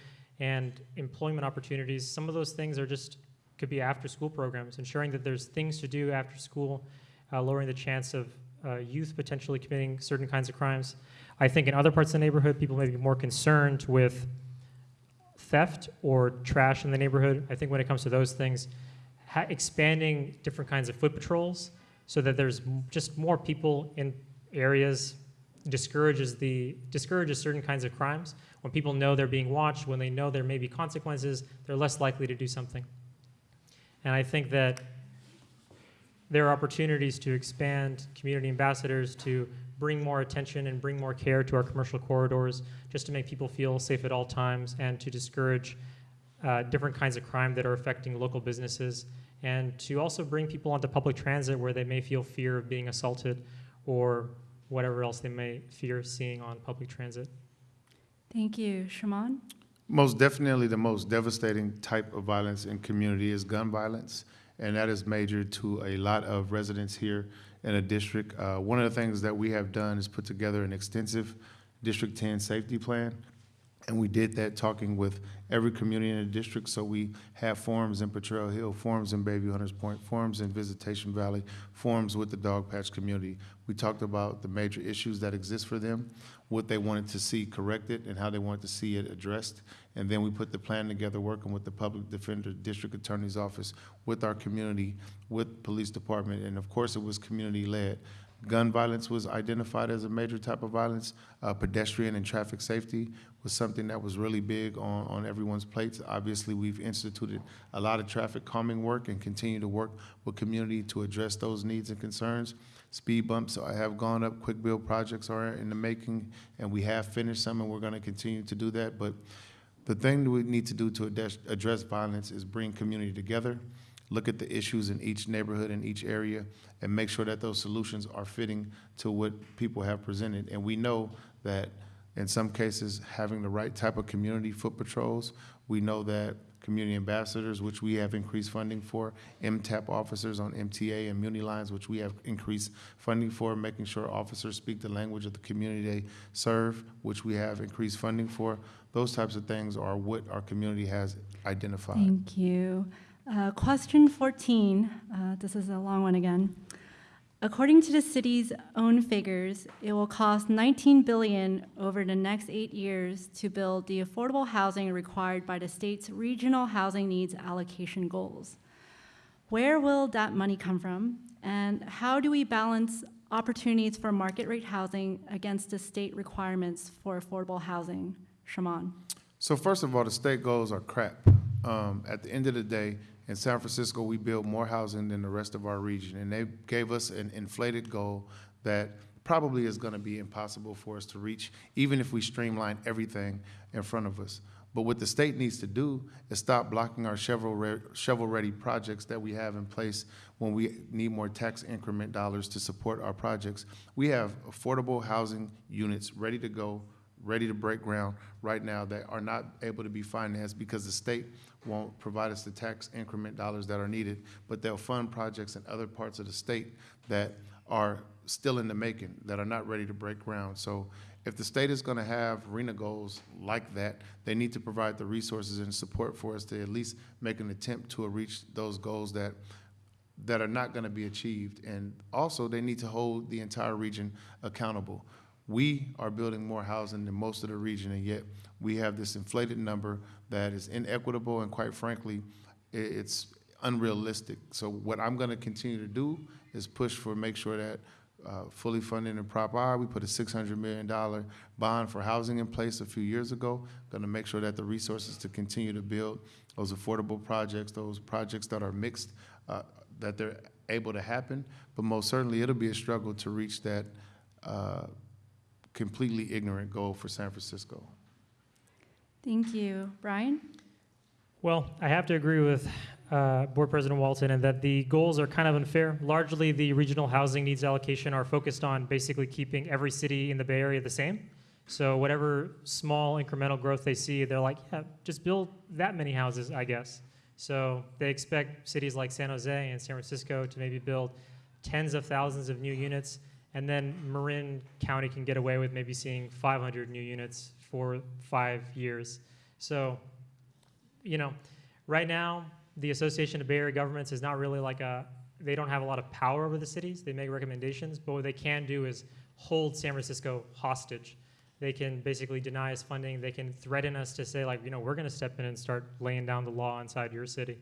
and employment opportunities, some of those things are just could be after school programs, ensuring that there's things to do after school, uh, lowering the chance of uh, youth potentially committing certain kinds of crimes. I think in other parts of the neighborhood, people may be more concerned with theft or trash in the neighborhood. I think when it comes to those things, expanding different kinds of foot patrols so that there's just more people in areas discourages the discourages certain kinds of crimes. When people know they're being watched, when they know there may be consequences, they're less likely to do something. And I think that there are opportunities to expand community ambassadors to bring more attention and bring more care to our commercial corridors just to make people feel safe at all times and to discourage uh, different kinds of crime that are affecting local businesses and to also bring people onto public transit where they may feel fear of being assaulted or whatever else they may fear seeing on public transit. Thank you. Shamann? Most definitely, the most devastating type of violence in community is gun violence, and that is major to a lot of residents here in a district. Uh, one of the things that we have done is put together an extensive District 10 safety plan, and we did that talking with every community in the district. So we have forums in Potrero Hill, forums in Bayview Hunters Point, forums in Visitation Valley, forums with the Dogpatch community. We talked about the major issues that exist for them, what they wanted to see corrected, and how they wanted to see it addressed. And then we put the plan together, working with the Public Defender, District Attorney's Office, with our community, with Police Department, and of course, it was community-led. Gun violence was identified as a major type of violence. Uh, pedestrian and traffic safety was something that was really big on, on everyone's plates. Obviously, we've instituted a lot of traffic calming work and continue to work with community to address those needs and concerns. Speed bumps have gone up, quick build projects are in the making, and we have finished some, and we're gonna continue to do that. But the thing that we need to do to address, address violence is bring community together, look at the issues in each neighborhood, in each area, and make sure that those solutions are fitting to what people have presented. And we know that in some cases, having the right type of community foot patrols, we know that community ambassadors, which we have increased funding for, MTAP officers on MTA and Muni lines, which we have increased funding for, making sure officers speak the language of the community they serve, which we have increased funding for. Those types of things are what our community has identified. Thank you. Uh, Question 14, uh, this is a long one again. According to the city's own figures, it will cost 19 billion over the next eight years to build the affordable housing required by the state's regional housing needs allocation goals. Where will that money come from? And how do we balance opportunities for market rate housing against the state requirements for affordable housing? Shamann? So first of all, the state goals are crap. Um, at the end of the day, in San Francisco, we build more housing than the rest of our region, and they gave us an inflated goal that probably is going to be impossible for us to reach, even if we streamline everything in front of us. But what the state needs to do is stop blocking our shovel-re- shovel-ready projects that we have in place when we need more tax increment dollars to support our projects. We have affordable housing units ready to go, ready to break ground right now that are not able to be financed because the state won't provide us the tax increment dollars that are needed, but they'll fund projects in other parts of the state that are still in the making, that are not ready to break ground. So if the state is gonna have RHNA goals like that, they need to provide the resources and support for us to at least make an attempt to reach those goals that that are not going to be achieved. And also, they need to hold the entire region accountable. We are building more housing than most of the region, and yet we have this inflated number that is inequitable and quite frankly, it's unrealistic. So what I'm going to continue to do is push for, make sure that uh, fully funded in Prop I, we put a $600 million bond for housing in place a few years ago. Going to make sure that the resources to continue to build those affordable projects, those projects that are mixed, uh, that they're able to happen. But most certainly, it'll be a struggle to reach that uh, completely ignorant goal for San Francisco. Thank you. Brian? Well, I have to agree with uh, Board President Walton, and that the goals are kind of unfair. Largely, the regional housing needs allocation are focused on basically keeping every city in the Bay Area the same. So whatever small incremental growth they see, they're like, yeah, just build that many houses, I guess. So they expect cities like San Jose and San Francisco to maybe build tens of thousands of new units, and then Marin County can get away with maybe seeing 500 new units for five years. So, you know, right now, the Association of Bay Area Governments is not really like a, they don't have a lot of power over the cities. They make recommendations, but what they can do is hold San Francisco hostage. They can basically deny us funding. They can threaten us to say, like, you know, we're going to step in and start laying down the law inside your city.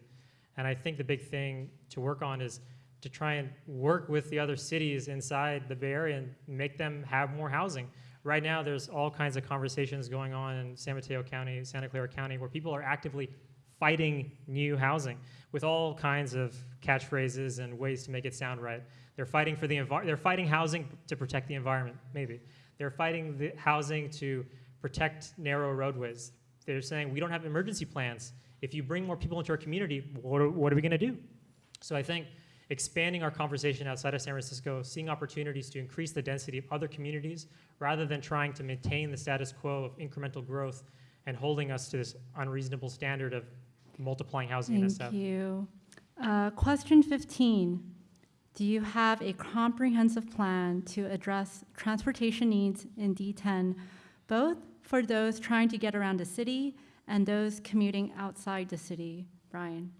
And I think the big thing to work on is to try and work with the other cities inside the Bay Area and make them have more housing. Right now, there's all kinds of conversations going on in San Mateo County, Santa Clara County, where people are actively fighting new housing with all kinds of catchphrases and ways to make it sound right. They're fighting for the envir- they're fighting housing to protect the environment, maybe. They're fighting the housing to protect narrow roadways. They're saying we don't have emergency plans. If you bring more people into our community, what are, what are we going to do? So I think expanding our conversation outside of San Francisco, seeing opportunities to increase the density of other communities rather than trying to maintain the status quo of incremental growth and holding us to this unreasonable standard of multiplying housing in Thank you. Uh, Question 15. Do you have a comprehensive plan to address transportation needs in D10, both for those trying to get around the city and those commuting outside the city? Brian?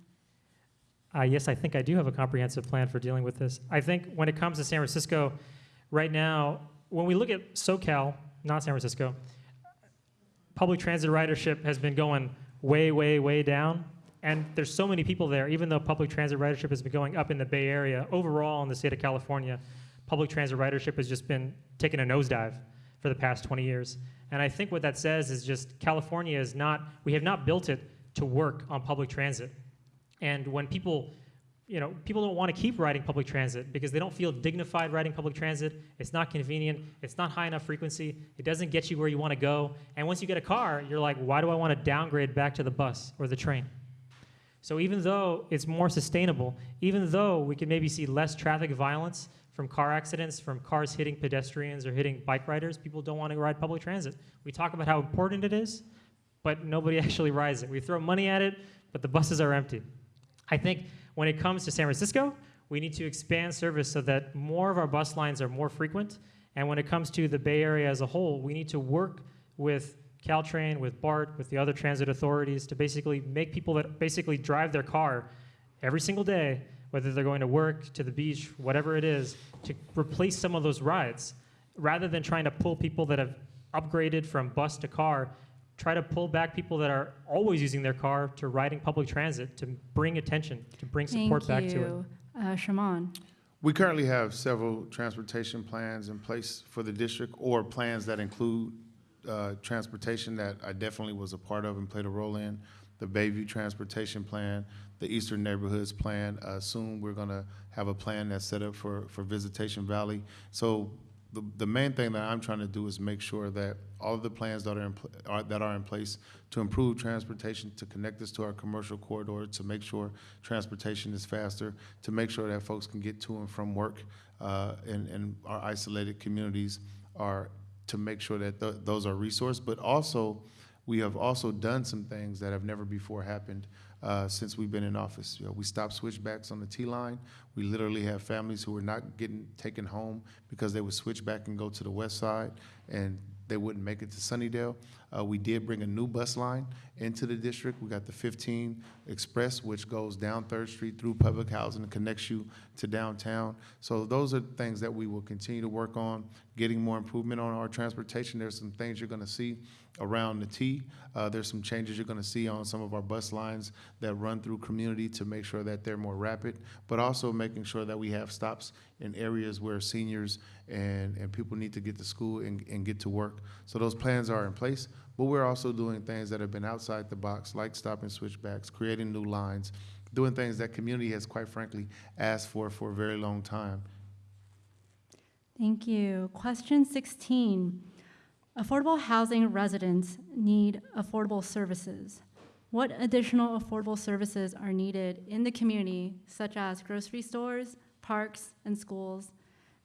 Uh, yes, I think I do have a comprehensive plan for dealing with this. I think when it comes to San Francisco, right now, when we look at SoCal, not San Francisco, public transit ridership has been going way, way, way down. And there's so many people there, even though public transit ridership has been going up in the Bay Area. Overall, in the state of California, public transit ridership has just been taking a nosedive for the past 20 years. And I think what that says is just California is not, we have not built it to work on public transit. And when people, you know, people don't want to keep riding public transit because they don't feel dignified riding public transit. It's not convenient. It's not high enough frequency. It doesn't get you where you want to go. And once you get a car, you're like, why do I want to downgrade back to the bus or the train? So even though it's more sustainable, even though we can maybe see less traffic violence from car accidents, from cars hitting pedestrians or hitting bike riders, people don't want to ride public transit. We talk about how important it is, but nobody actually rides it. We throw money at it, but the buses are empty. I think when it comes to San Francisco, we need to expand service so that more of our bus lines are more frequent. And when it comes to the Bay Area as a whole, we need to work with Caltrain, with BART, with the other transit authorities to basically make people that basically drive their car every single day, whether they're going to work, to the beach, whatever it is, to replace some of those rides. Rather than trying to pull people that have upgraded from bus to car, try to pull back people that are always using their car to riding public transit to bring attention, to bring support back Thank to it. you. Uh, Shamann? We currently have several transportation plans in place for the district, or plans that include uh, transportation that I definitely was a part of and played a role in. The Bayview Transportation Plan, the Eastern Neighborhoods Plan. Uh, Soon, we're gonna have a plan that's set up for, for Visitation Valley. So the, the main thing that I'm trying to do is make sure that all of the plans that are in, pl- are, that are in place to improve transportation, to connect us to our commercial corridor, to make sure transportation is faster, to make sure that folks can get to and from work, uh, in our isolated communities are to make sure that th- those are resourced, but also, we have also done some things that have never before happened uh, since we've been in office. You know, we stopped switchbacks on the T line. We literally have families who were not getting taken home because they would switch back and go to the west side, and they wouldn't make it to Sunnydale. Uh, we did bring a new bus line into the district. We got the 15 Express, which goes down Third Street through public housing and connects you to downtown. So those are things that we will continue to work on, getting more improvement on our transportation. There's some things you're going to see around the T. Uh, there's some changes you're going to see on some of our bus lines that run through community to make sure that they're more rapid, but also making sure that we have stops in areas where seniors and, and people need to get to school and, and get to work. So those plans are in place, but we're also doing things that have been outside the box, like stopping switchbacks, creating new lines, doing things that community has quite frankly asked for for a very long time. Thank you. Question 16. Affordable housing residents need affordable services. What additional affordable services are needed in the community, such as grocery stores, parks, and schools?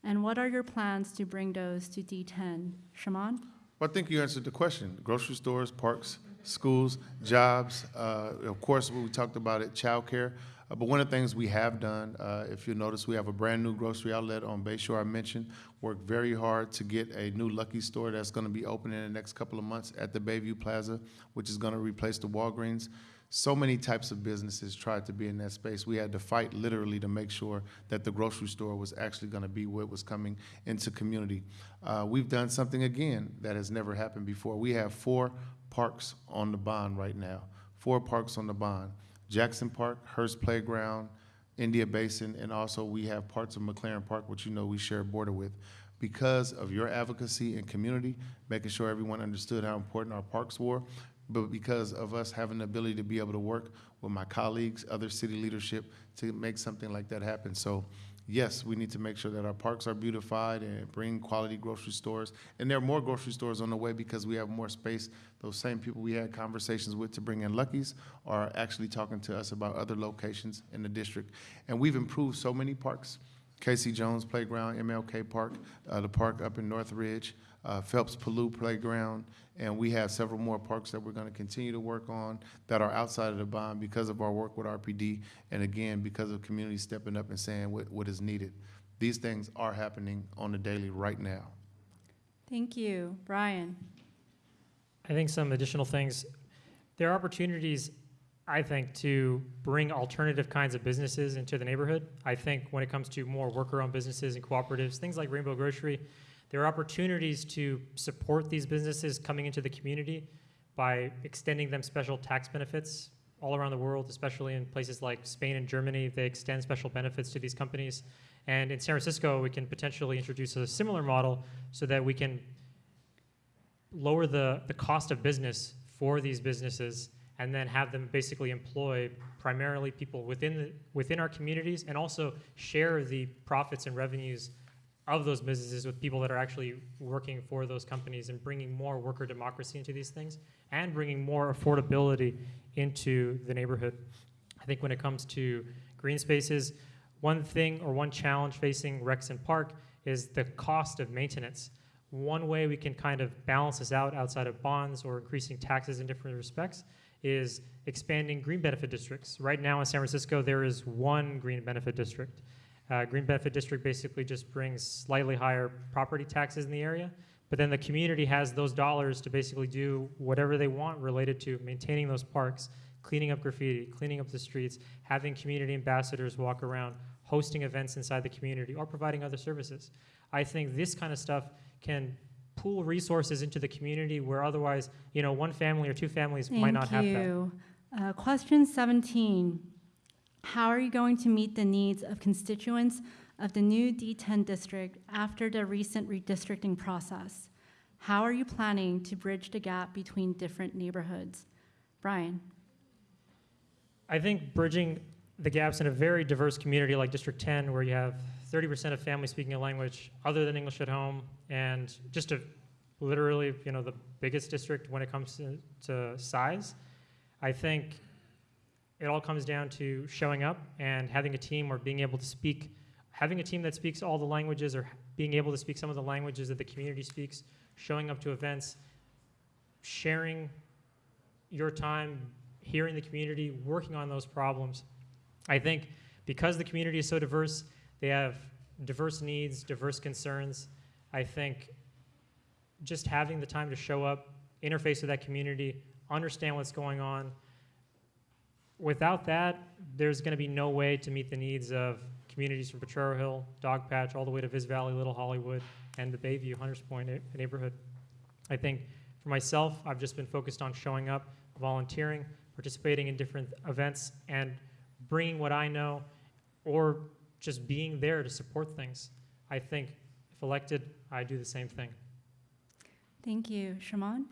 And what are your plans to bring those to D10? Shamann? Well, I think you answered the question. Grocery stores, parks, schools, jobs, uh, of course, we talked about it, childcare. Uh, But one of the things we have done, uh, if you notice, we have a brand-new grocery outlet on Bayshore I mentioned. Worked very hard to get a new Lucky store that's gonna be open in the next couple of months at the Bayview Plaza, which is gonna replace the Walgreens. So many types of businesses tried to be in that space. We had to fight literally to make sure that the grocery store was actually gonna be what was coming into community. Uh, we've done something again that has never happened before. We have four parks on the bond right now. Four parks on the bond. Jackson Park, Herz Playground, India Basin, and also we have parts of McLaren Park, which you know we share a border with. Because of your advocacy and community, making sure everyone understood how important our parks were, but because of us having the ability to be able to work with my colleagues, other city leadership, to make something like that happen. So yes, we need to make sure that our parks are beautified and bring quality grocery stores. And there are more grocery stores on the way because we have more space. Those same people we had conversations with to bring in Lucky's are actually talking to us about other locations in the district. And we've improved so many parks. Casey Jones Playground, MLK Park, uh, the park up in North Ridge, uh, Phelps Palou Playground, and we have several more parks that we're gonna continue to work on that are outside of the bond because of our work with RPD, and again, because of community stepping up and saying what, what is needed. These things are happening on the daily right now. Thank you. Brian? I think some additional things, there are opportunities, I think, to bring alternative kinds of businesses into the neighborhood. I think when it comes to more worker-owned businesses and cooperatives, things like Rainbow Grocery, there are opportunities to support these businesses coming into the community by extending them special tax benefits all around the world, especially in places like Spain and Germany. They extend special benefits to these companies. And in San Francisco, we can potentially introduce a similar model so that we can lower the, the cost of business for these businesses and then have them basically employ primarily people within the, within our communities and also share the profits and revenues of those businesses with people that are actually working for those companies and bringing more worker democracy into these things and bringing more affordability into the neighborhood. I think when it comes to green spaces, one thing or one challenge facing Rexon Park is the cost of maintenance. One way we can kind of balance this out outside of bonds or increasing taxes in different respects is expanding green benefit districts. Right now in San Francisco, there is one green benefit district. Uh, green benefit district basically just brings slightly higher property taxes in the area, but then the community has those dollars to basically do whatever they want related to maintaining those parks, cleaning up graffiti, cleaning up the streets, having community ambassadors walk around, hosting events inside the community, or providing other services. I think this kind of stuff can pool resources into the community where otherwise, you know, one family or two families might not have Thank that. you. Uh, Question 17. How are you going to meet the needs of constituents of the new D10 district after the recent redistricting process? How are you planning to bridge the gap between different neighborhoods? Brian? I think bridging the gaps in a very diverse community like District 10, where you have 30% of families speaking a language other than English at home, and just a literally, you know, the biggest district when it comes to, to size. I think it all comes down to showing up and having a team or being able to speak, having a team that speaks all the languages or being able to speak some of the languages that the community speaks, showing up to events, sharing your time, hearing the community, working on those problems. I think because the community is so diverse, they have diverse needs, diverse concerns. I think just having the time to show up, interface with that community, understand what's going on. Without that, there's going to be no way to meet the needs of communities from Potrero Hill, Dogpatch, all the way to Viz Valley, Little Hollywood, and the Bayview, Hunters Point neighborhood. I think for myself, I've just been focused on showing up, volunteering, participating in different events, and bringing what I know, or just being there to support things. I think if elected, I do the same thing. Thank you. Shamann?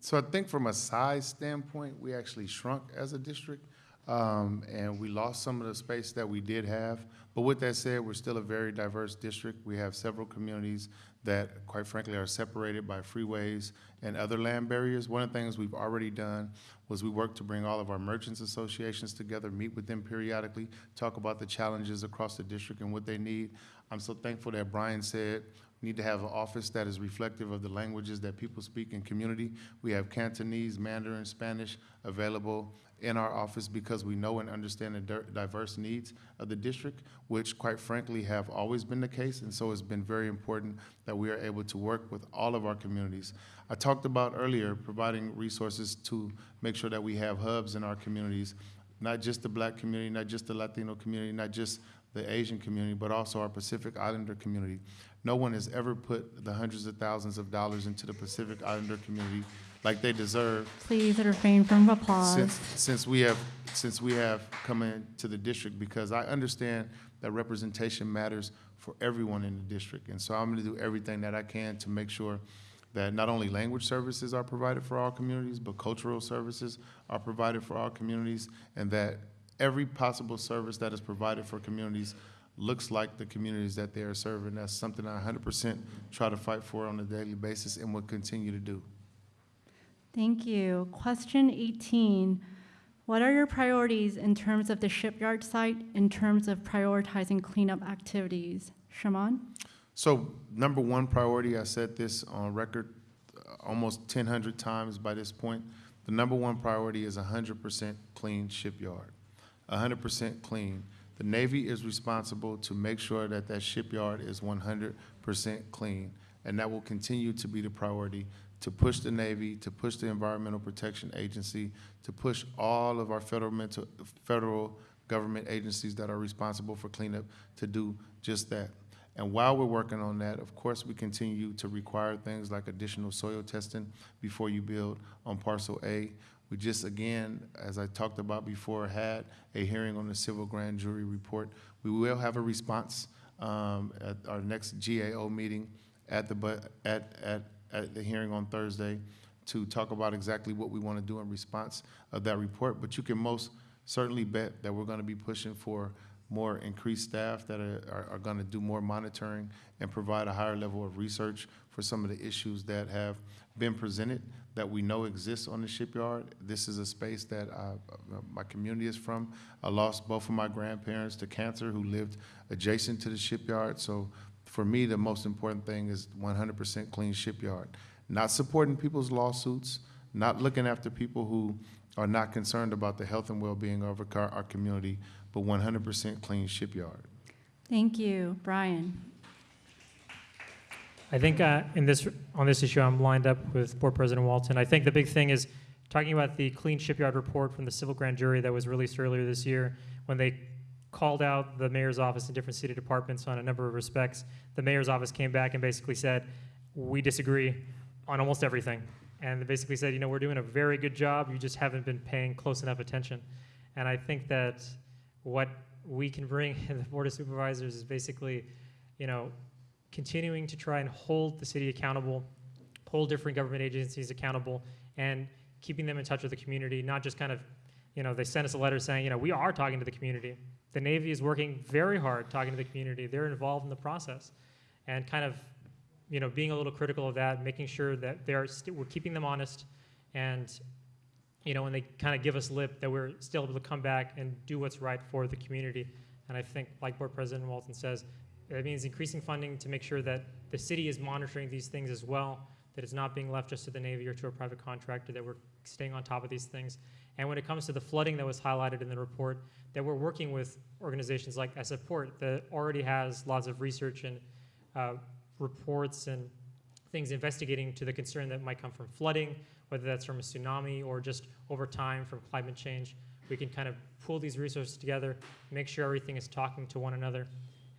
So I think from a size standpoint, we actually shrunk as a district. Um, and we lost some of the space that we did have. But with that said, we're still a very diverse district. We have several communities that, quite frankly, are separated by freeways and other land barriers. One of the things we've already done was we worked to bring all of our merchants associations together, meet with them periodically, talk about the challenges across the district and what they need. I'm so thankful that Brian said need to have an office that is reflective of the languages that people speak in community. We have Cantonese, Mandarin, Spanish available in our office because we know and understand the diverse needs of the district, which quite frankly have always been the case. And so it's been very important that we are able to work with all of our communities. I talked about earlier providing resources to make sure that we have hubs in our communities, not just the black community, not just the Latino community, not just the Asian community, but also our Pacific Islander community. No one has ever put the hundreds of thousands of dollars into the Pacific Islander community like they deserve Please refrain from applause. since, since we have, since we have come into the district, because I understand that representation matters for everyone in the district. And so I'm gonna do everything that I can to make sure that not only language services are provided for all communities, but cultural services are provided for all communities, and that every possible service that is provided for communities looks like the communities that they are serving. That's something I hundred percent try to fight for on a daily basis and will continue to do. Thank you. Question 18. What are your priorities in terms of the shipyard site, in terms of prioritizing cleanup activities? Shamann? So, number one priority, I said this on record uh, almost ten hundred times by this point. The number one priority is hundred percent clean shipyard. hundred percent clean. The Navy is responsible to make sure that that shipyard is one hundred percent clean. And that will continue to be the priority, to push the Navy, to push the Environmental Protection Agency, to push all of our federal mental, federal government agencies that are responsible for cleanup to do just that. And while we're working on that, of course, we continue to require things like additional soil testing before you build on parcel A. We just, again, as I talked about before, had a hearing on the civil grand jury report. We will have a response um, at our next GAO meeting at the, at, at, at the hearing on Thursday to talk about exactly what we want to do in response of that report. But you can most certainly bet that we're going to be pushing for more increased staff that are, are, are going to do more monitoring and provide a higher level of research for some of the issues that have been presented that we know exists on the shipyard. This is a space that uh, my community is from. I lost both of my grandparents to cancer who lived adjacent to the shipyard. So for me, the most important thing is 100% clean shipyard. Not supporting people's lawsuits, not looking after people who are not concerned about the health and well-being of our, our community, but 100% clean shipyard. Thank you. Brian? I think uh, in this, on this issue, I'm lined up with Board President Walton. I think the big thing is talking about the Clean Shipyard report from the civil grand jury that was released earlier this year, when they called out the mayor's office and different city departments on a number of respects. The mayor's office came back and basically said, we disagree on almost everything. And they basically said, you know, we're doing a very good job, you just haven't been paying close enough attention. And I think that what we can bring in the Board of Supervisors is basically, you know, continuing to try and hold the city accountable, hold different government agencies accountable, and keeping them in touch with the community, not just kind of, you know, they sent us a letter saying, you know, we are talking to the community. The Navy is working very hard talking to the community. They're involved in the process. And kind of, you know, being a little critical of that, making sure that they're st- we're keeping them honest and you know, when they kind of give us lip, that we're still able to come back and do what's right for the community. And I think, like Board President Walton says, that means increasing funding to make sure that the city is monitoring these things as well, that it's not being left just to the Navy or to a private contractor, that we're staying on top of these things. And when it comes to the flooding that was highlighted in the report, that we're working with organizations like Support that already has lots of research and uh, reports and things investigating to the concern that might come from flooding, whether that's from a tsunami or just over time from climate change. We can kind of pull these resources together, make sure everything is talking to one another,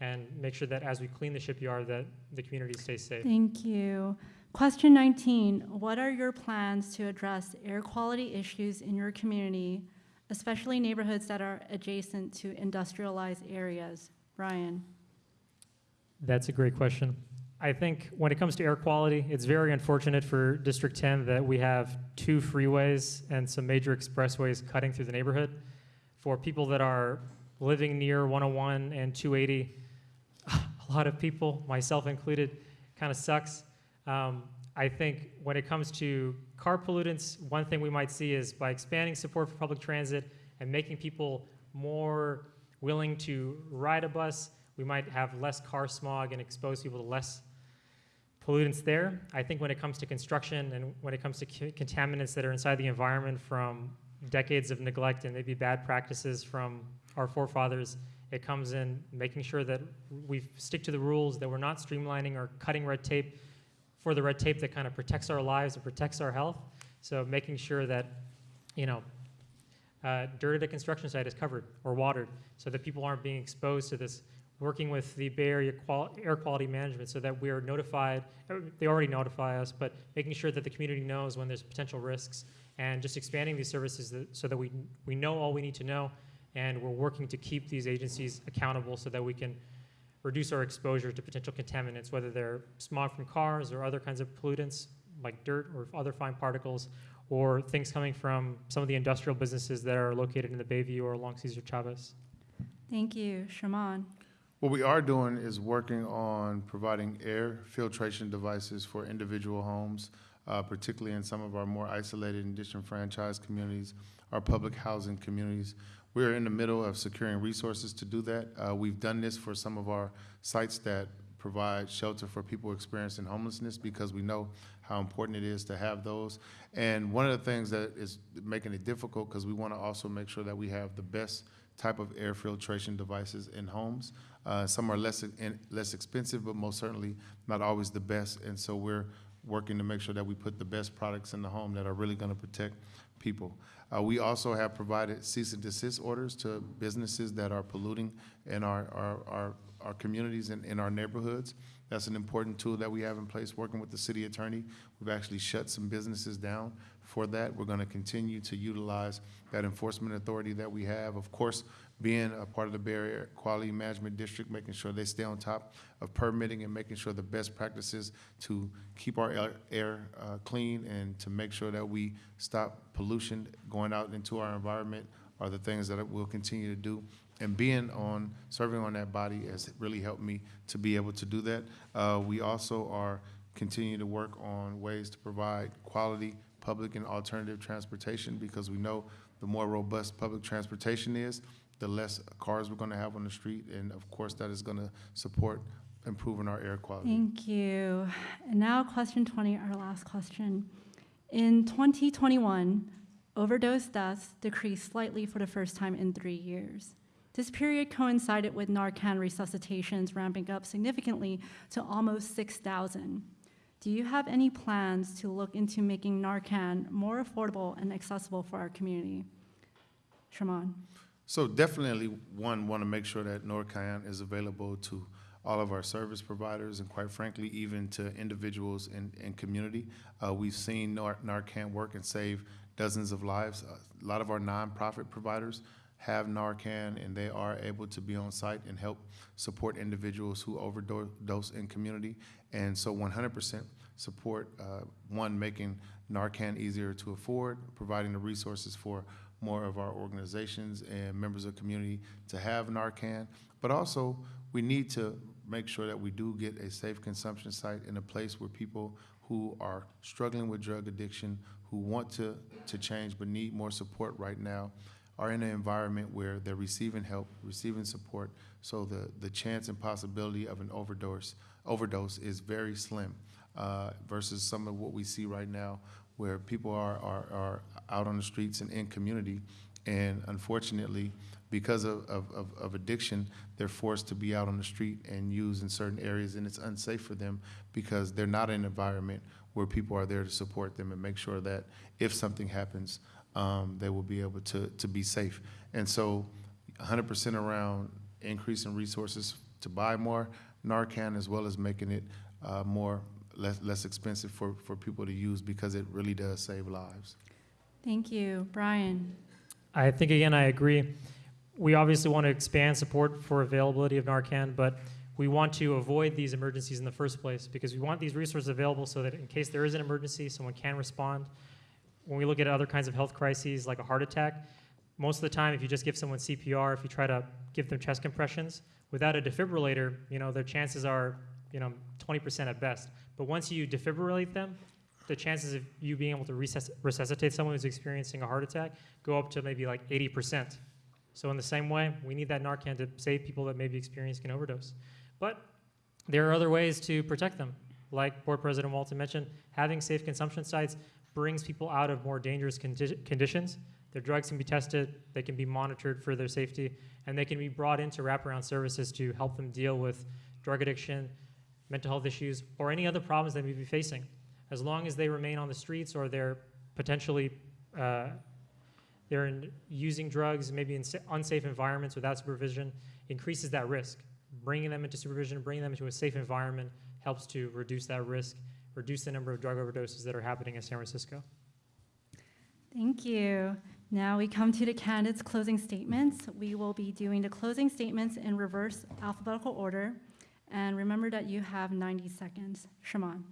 and make sure that as we clean the shipyard, that the community stays safe. Thank you. Question 19. What are your plans to address air quality issues in your community, especially neighborhoods that are adjacent to industrialized areas? Brian? That's a great question. I think when it comes to air quality, it's very unfortunate for District 10 that we have two freeways and some major expressways cutting through the neighborhood. for people that are living near 101 and 280, a lot of people, myself included, kind of sucks. Um, I think when it comes to car pollutants, one thing we might see is by expanding support for public transit and making people more willing to ride a bus, we might have less car smog and expose people to less pollutants there. I think when it comes to construction and when it comes to co- contaminants that are inside the environment from decades of neglect and maybe bad practices from our forefathers, it comes in making sure that we stick to the rules, that we're not streamlining or cutting red tape for the red tape that kind of protects our lives and protects our health. So making sure that, you know, uh, dirt at a construction site is covered or watered so that people aren't being exposed to this. Working with the Bay Area qual- Air Quality Management so that we are notified, uh, they already notify us, but making sure that the community knows when there's potential risks and just expanding these services that, so that we, we know all we need to know and we're working to keep these agencies accountable so that we can reduce our exposure to potential contaminants, whether they're smog from cars or other kinds of pollutants like dirt or other fine particles, or things coming from some of the industrial businesses that are located in the Bayview or along Cesar Chavez. Thank you. Shamann? What we are doing is working on providing air filtration devices for individual homes, uh, particularly in some of our more isolated and disenfranchised communities, our public housing communities. We are in the middle of securing resources to do that. Uh, We've done this for some of our sites that provide shelter for people experiencing homelessness because we know how important it is to have those. And one of the things that is making it difficult, because we want to also make sure that we have the best type of air filtration devices in homes. Uh, Some are less, in- less expensive, but most certainly not always the best. And so we're working to make sure that we put the best products in the home that are really going to protect people. Uh, We also have provided cease and desist orders to businesses that are polluting in our, our, our, our communities and in our neighborhoods. That's an important tool that we have in place, working with the city attorney. We've actually shut some businesses down for that. We're going to continue to utilize that enforcement authority that we have. Of course, being a part of the Bay Area Quality Management District, making sure they stay on top of permitting and making sure the best practices to keep our air- air uh, clean and to make sure that we stop pollution going out into our environment are the things that we'll continue to do. And being on, serving on that body has really helped me to be able to do that. Uh, We also are continuing to work on ways to provide quality public and alternative transportation because we know the more robust public transportation is, the less cars we're going to have on the street. And of course, that is going to support improving our air quality. Thank you. And now, question 20, our last question. In 2021, overdose deaths decreased slightly for the first time in three years. This period coincided with Narcan resuscitations ramping up significantly to almost 6,000. Do you have any plans to look into making Narcan more affordable and accessible for our community? Shamann? So definitely, one, want to make sure that Narcan is available to all of our service providers and quite frankly, even to individuals in, in community. Uh, we've seen Nar- Narcan work and save dozens of lives. Uh, A lot of our nonprofit providers have Narcan and they are able to be on site and help support individuals who overdose in community. And so one hundred percent support, uh, one, making Narcan easier to afford, providing the resources for more of our organizations and members of the community to have Narcan. But also, we need to make sure that we do get a safe consumption site in a place where people who are struggling with drug addiction, who want to, to change but need more support right now, are in an environment where they're receiving help, receiving support, so the, the chance and possibility of an overdose, overdose is very slim uh, versus some of what we see right now where people are, are, are out on the streets and in community. And unfortunately, because of, of, of- addiction, they're forced to be out on the street and use in certain areas, and it's unsafe for them because they're not in an environment where people are there to support them and make sure that if something happens, um, they will be able to, to be safe. And so, 100% around increasing resources to buy more Narcan, as well as making it uh, more, less, less expensive for, for people to use because it really does save lives. Thank you. Brian? I think, again, I agree. We obviously want to expand support for availability of Narcan, but we want to avoid these emergencies in the first place because we want these resources available so that in case there is an emergency, someone can respond. When we look at other kinds of health crises like a heart attack, most of the time, if you just give someone CPR, if you try to give them chest compressions, without a defibrillator, you know, their chances are, you know, 20% at best. But once you defibrillate them, the chances of you being able to resusc- resuscitate someone who's experiencing a heart attack go up to maybe like 80%. So in the same way, we need that Narcan to save people that may be experiencing an overdose. But there are other ways to protect them. Like Board President Walton mentioned, having safe consumption sites brings people out of more dangerous condi- conditions. Their drugs can be tested, they can be monitored for their safety, and they can be brought into wraparound services to help them deal with drug addiction, mental health issues, or any other problems they may be facing. As long as they remain on the streets or they're potentially uh, they're in, using drugs, maybe in unsafe environments without supervision, increases that risk. Bringing them into supervision, bringing them into a safe environment helps to reduce that risk, reduce the number of drug overdoses that are happening in San Francisco. Thank you. Now we come to the candidates' closing statements. We will be doing the closing statements in reverse alphabetical order. And remember that you have 90 seconds. Shamann.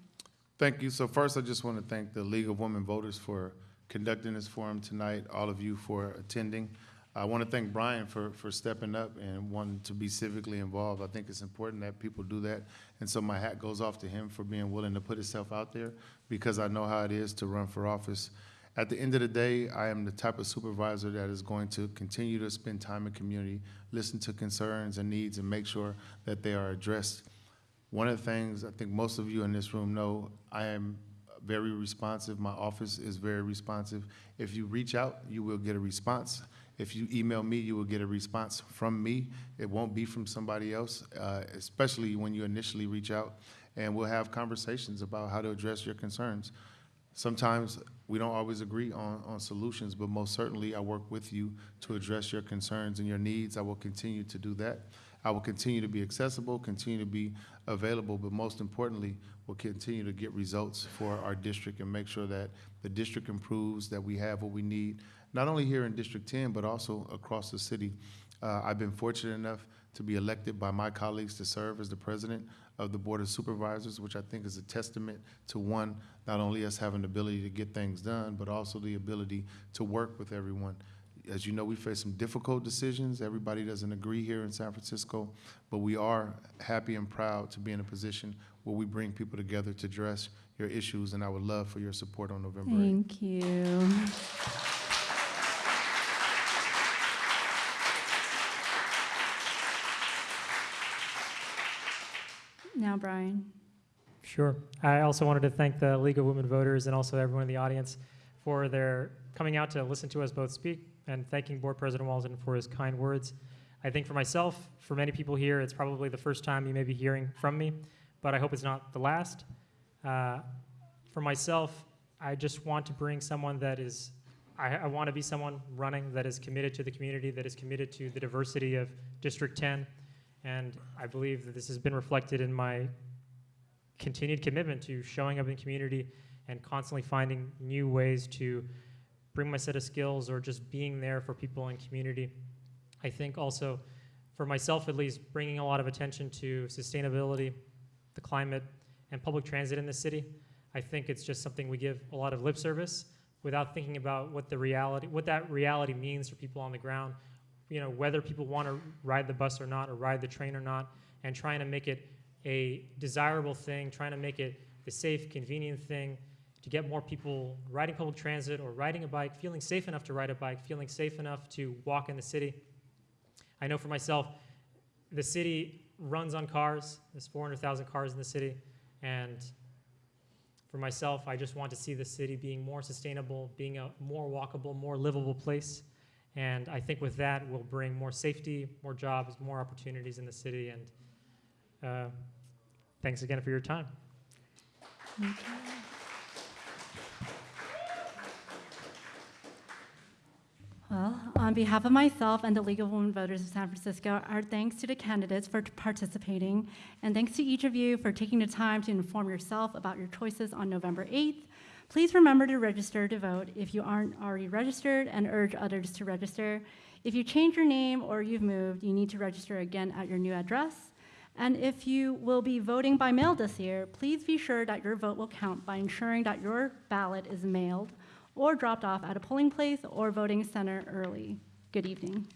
Thank you. So first, I just want to thank the League of Women Voters for conducting this forum tonight, all of you for attending. I want to thank Brian for, for stepping up and wanting to be civically involved. I think it's important that people do that. And so my hat goes off to him for being willing to put himself out there because I know how it is to run for office. At the end of the day, I am the type of supervisor that is going to continue to spend time in community, listen to concerns and needs, and make sure that they are addressed. One of the things I think most of you in this room know, I am very responsive. My office is very responsive. If you reach out, you will get a response. If you email me, you will get a response from me. It won't be from somebody else, uh, especially when you initially reach out. And we'll have conversations about how to address your concerns. Sometimes we don't always agree on, on solutions, but most certainly I work with you to address your concerns and your needs. I will continue to do that. I will continue to be accessible, continue to be available, but most importantly, will continue to get results for our district and make sure that the district improves, that we have what we need, not only here in District 10, but also across the city. Uh, I've been fortunate enough to be elected by my colleagues to serve as the president of the Board of Supervisors, which I think is a testament to one, not only us having the ability to get things done, but also the ability to work with everyone. As you know, we face some difficult decisions. Everybody doesn't agree here in San Francisco, but we are happy and proud to be in a position where we bring people together to address your issues, and I would love for your support on November 8th. Thank you. Now, Brian. Sure. I also wanted to thank the League of Women Voters and also everyone in the audience for their coming out to listen to us both speak and thanking Board President Walton for his kind words. I think for myself, for many people here, it's probably the first time you may be hearing from me, but I hope it's not the last. Uh, for myself, I just want to bring someone that is, I, I want to be someone running that is committed to the community, that is committed to the diversity of District 10. And I believe that this has been reflected in my continued commitment to showing up in community and constantly finding new ways to bring my set of skills or just being there for people in community. I think also, for myself at least, bringing a lot of attention to sustainability, the climate, and public transit in the city. I think it's just something we give a lot of lip service without thinking about what the reality, what that reality means for people on the ground. You know, whether people want to ride the bus or not, or ride the train or not, and trying to make it a desirable thing, trying to make it the safe, convenient thing to get more people riding public transit or riding a bike, feeling safe enough to ride a bike, feeling safe enough to walk in the city. I know for myself, the city runs on cars. There's 400,000 cars in the city. And for myself, I just want to see the city being more sustainable, being a more walkable, more livable place. And I think with that, we'll bring more safety, more jobs, more opportunities in the city. And uh, thanks again for your time. You. Well, on behalf of myself and the League of Women Voters of San Francisco, our thanks to the candidates for participating, and thanks to each of you for taking the time to inform yourself about your choices on November 8th. Please remember to register to vote if you aren't already registered and urge others to register. If you change your name or you've moved, you need to register again at your new address. And if you will be voting by mail this year, please be sure that your vote will count by ensuring that your ballot is mailed or dropped off at a polling place or voting center early. Good evening.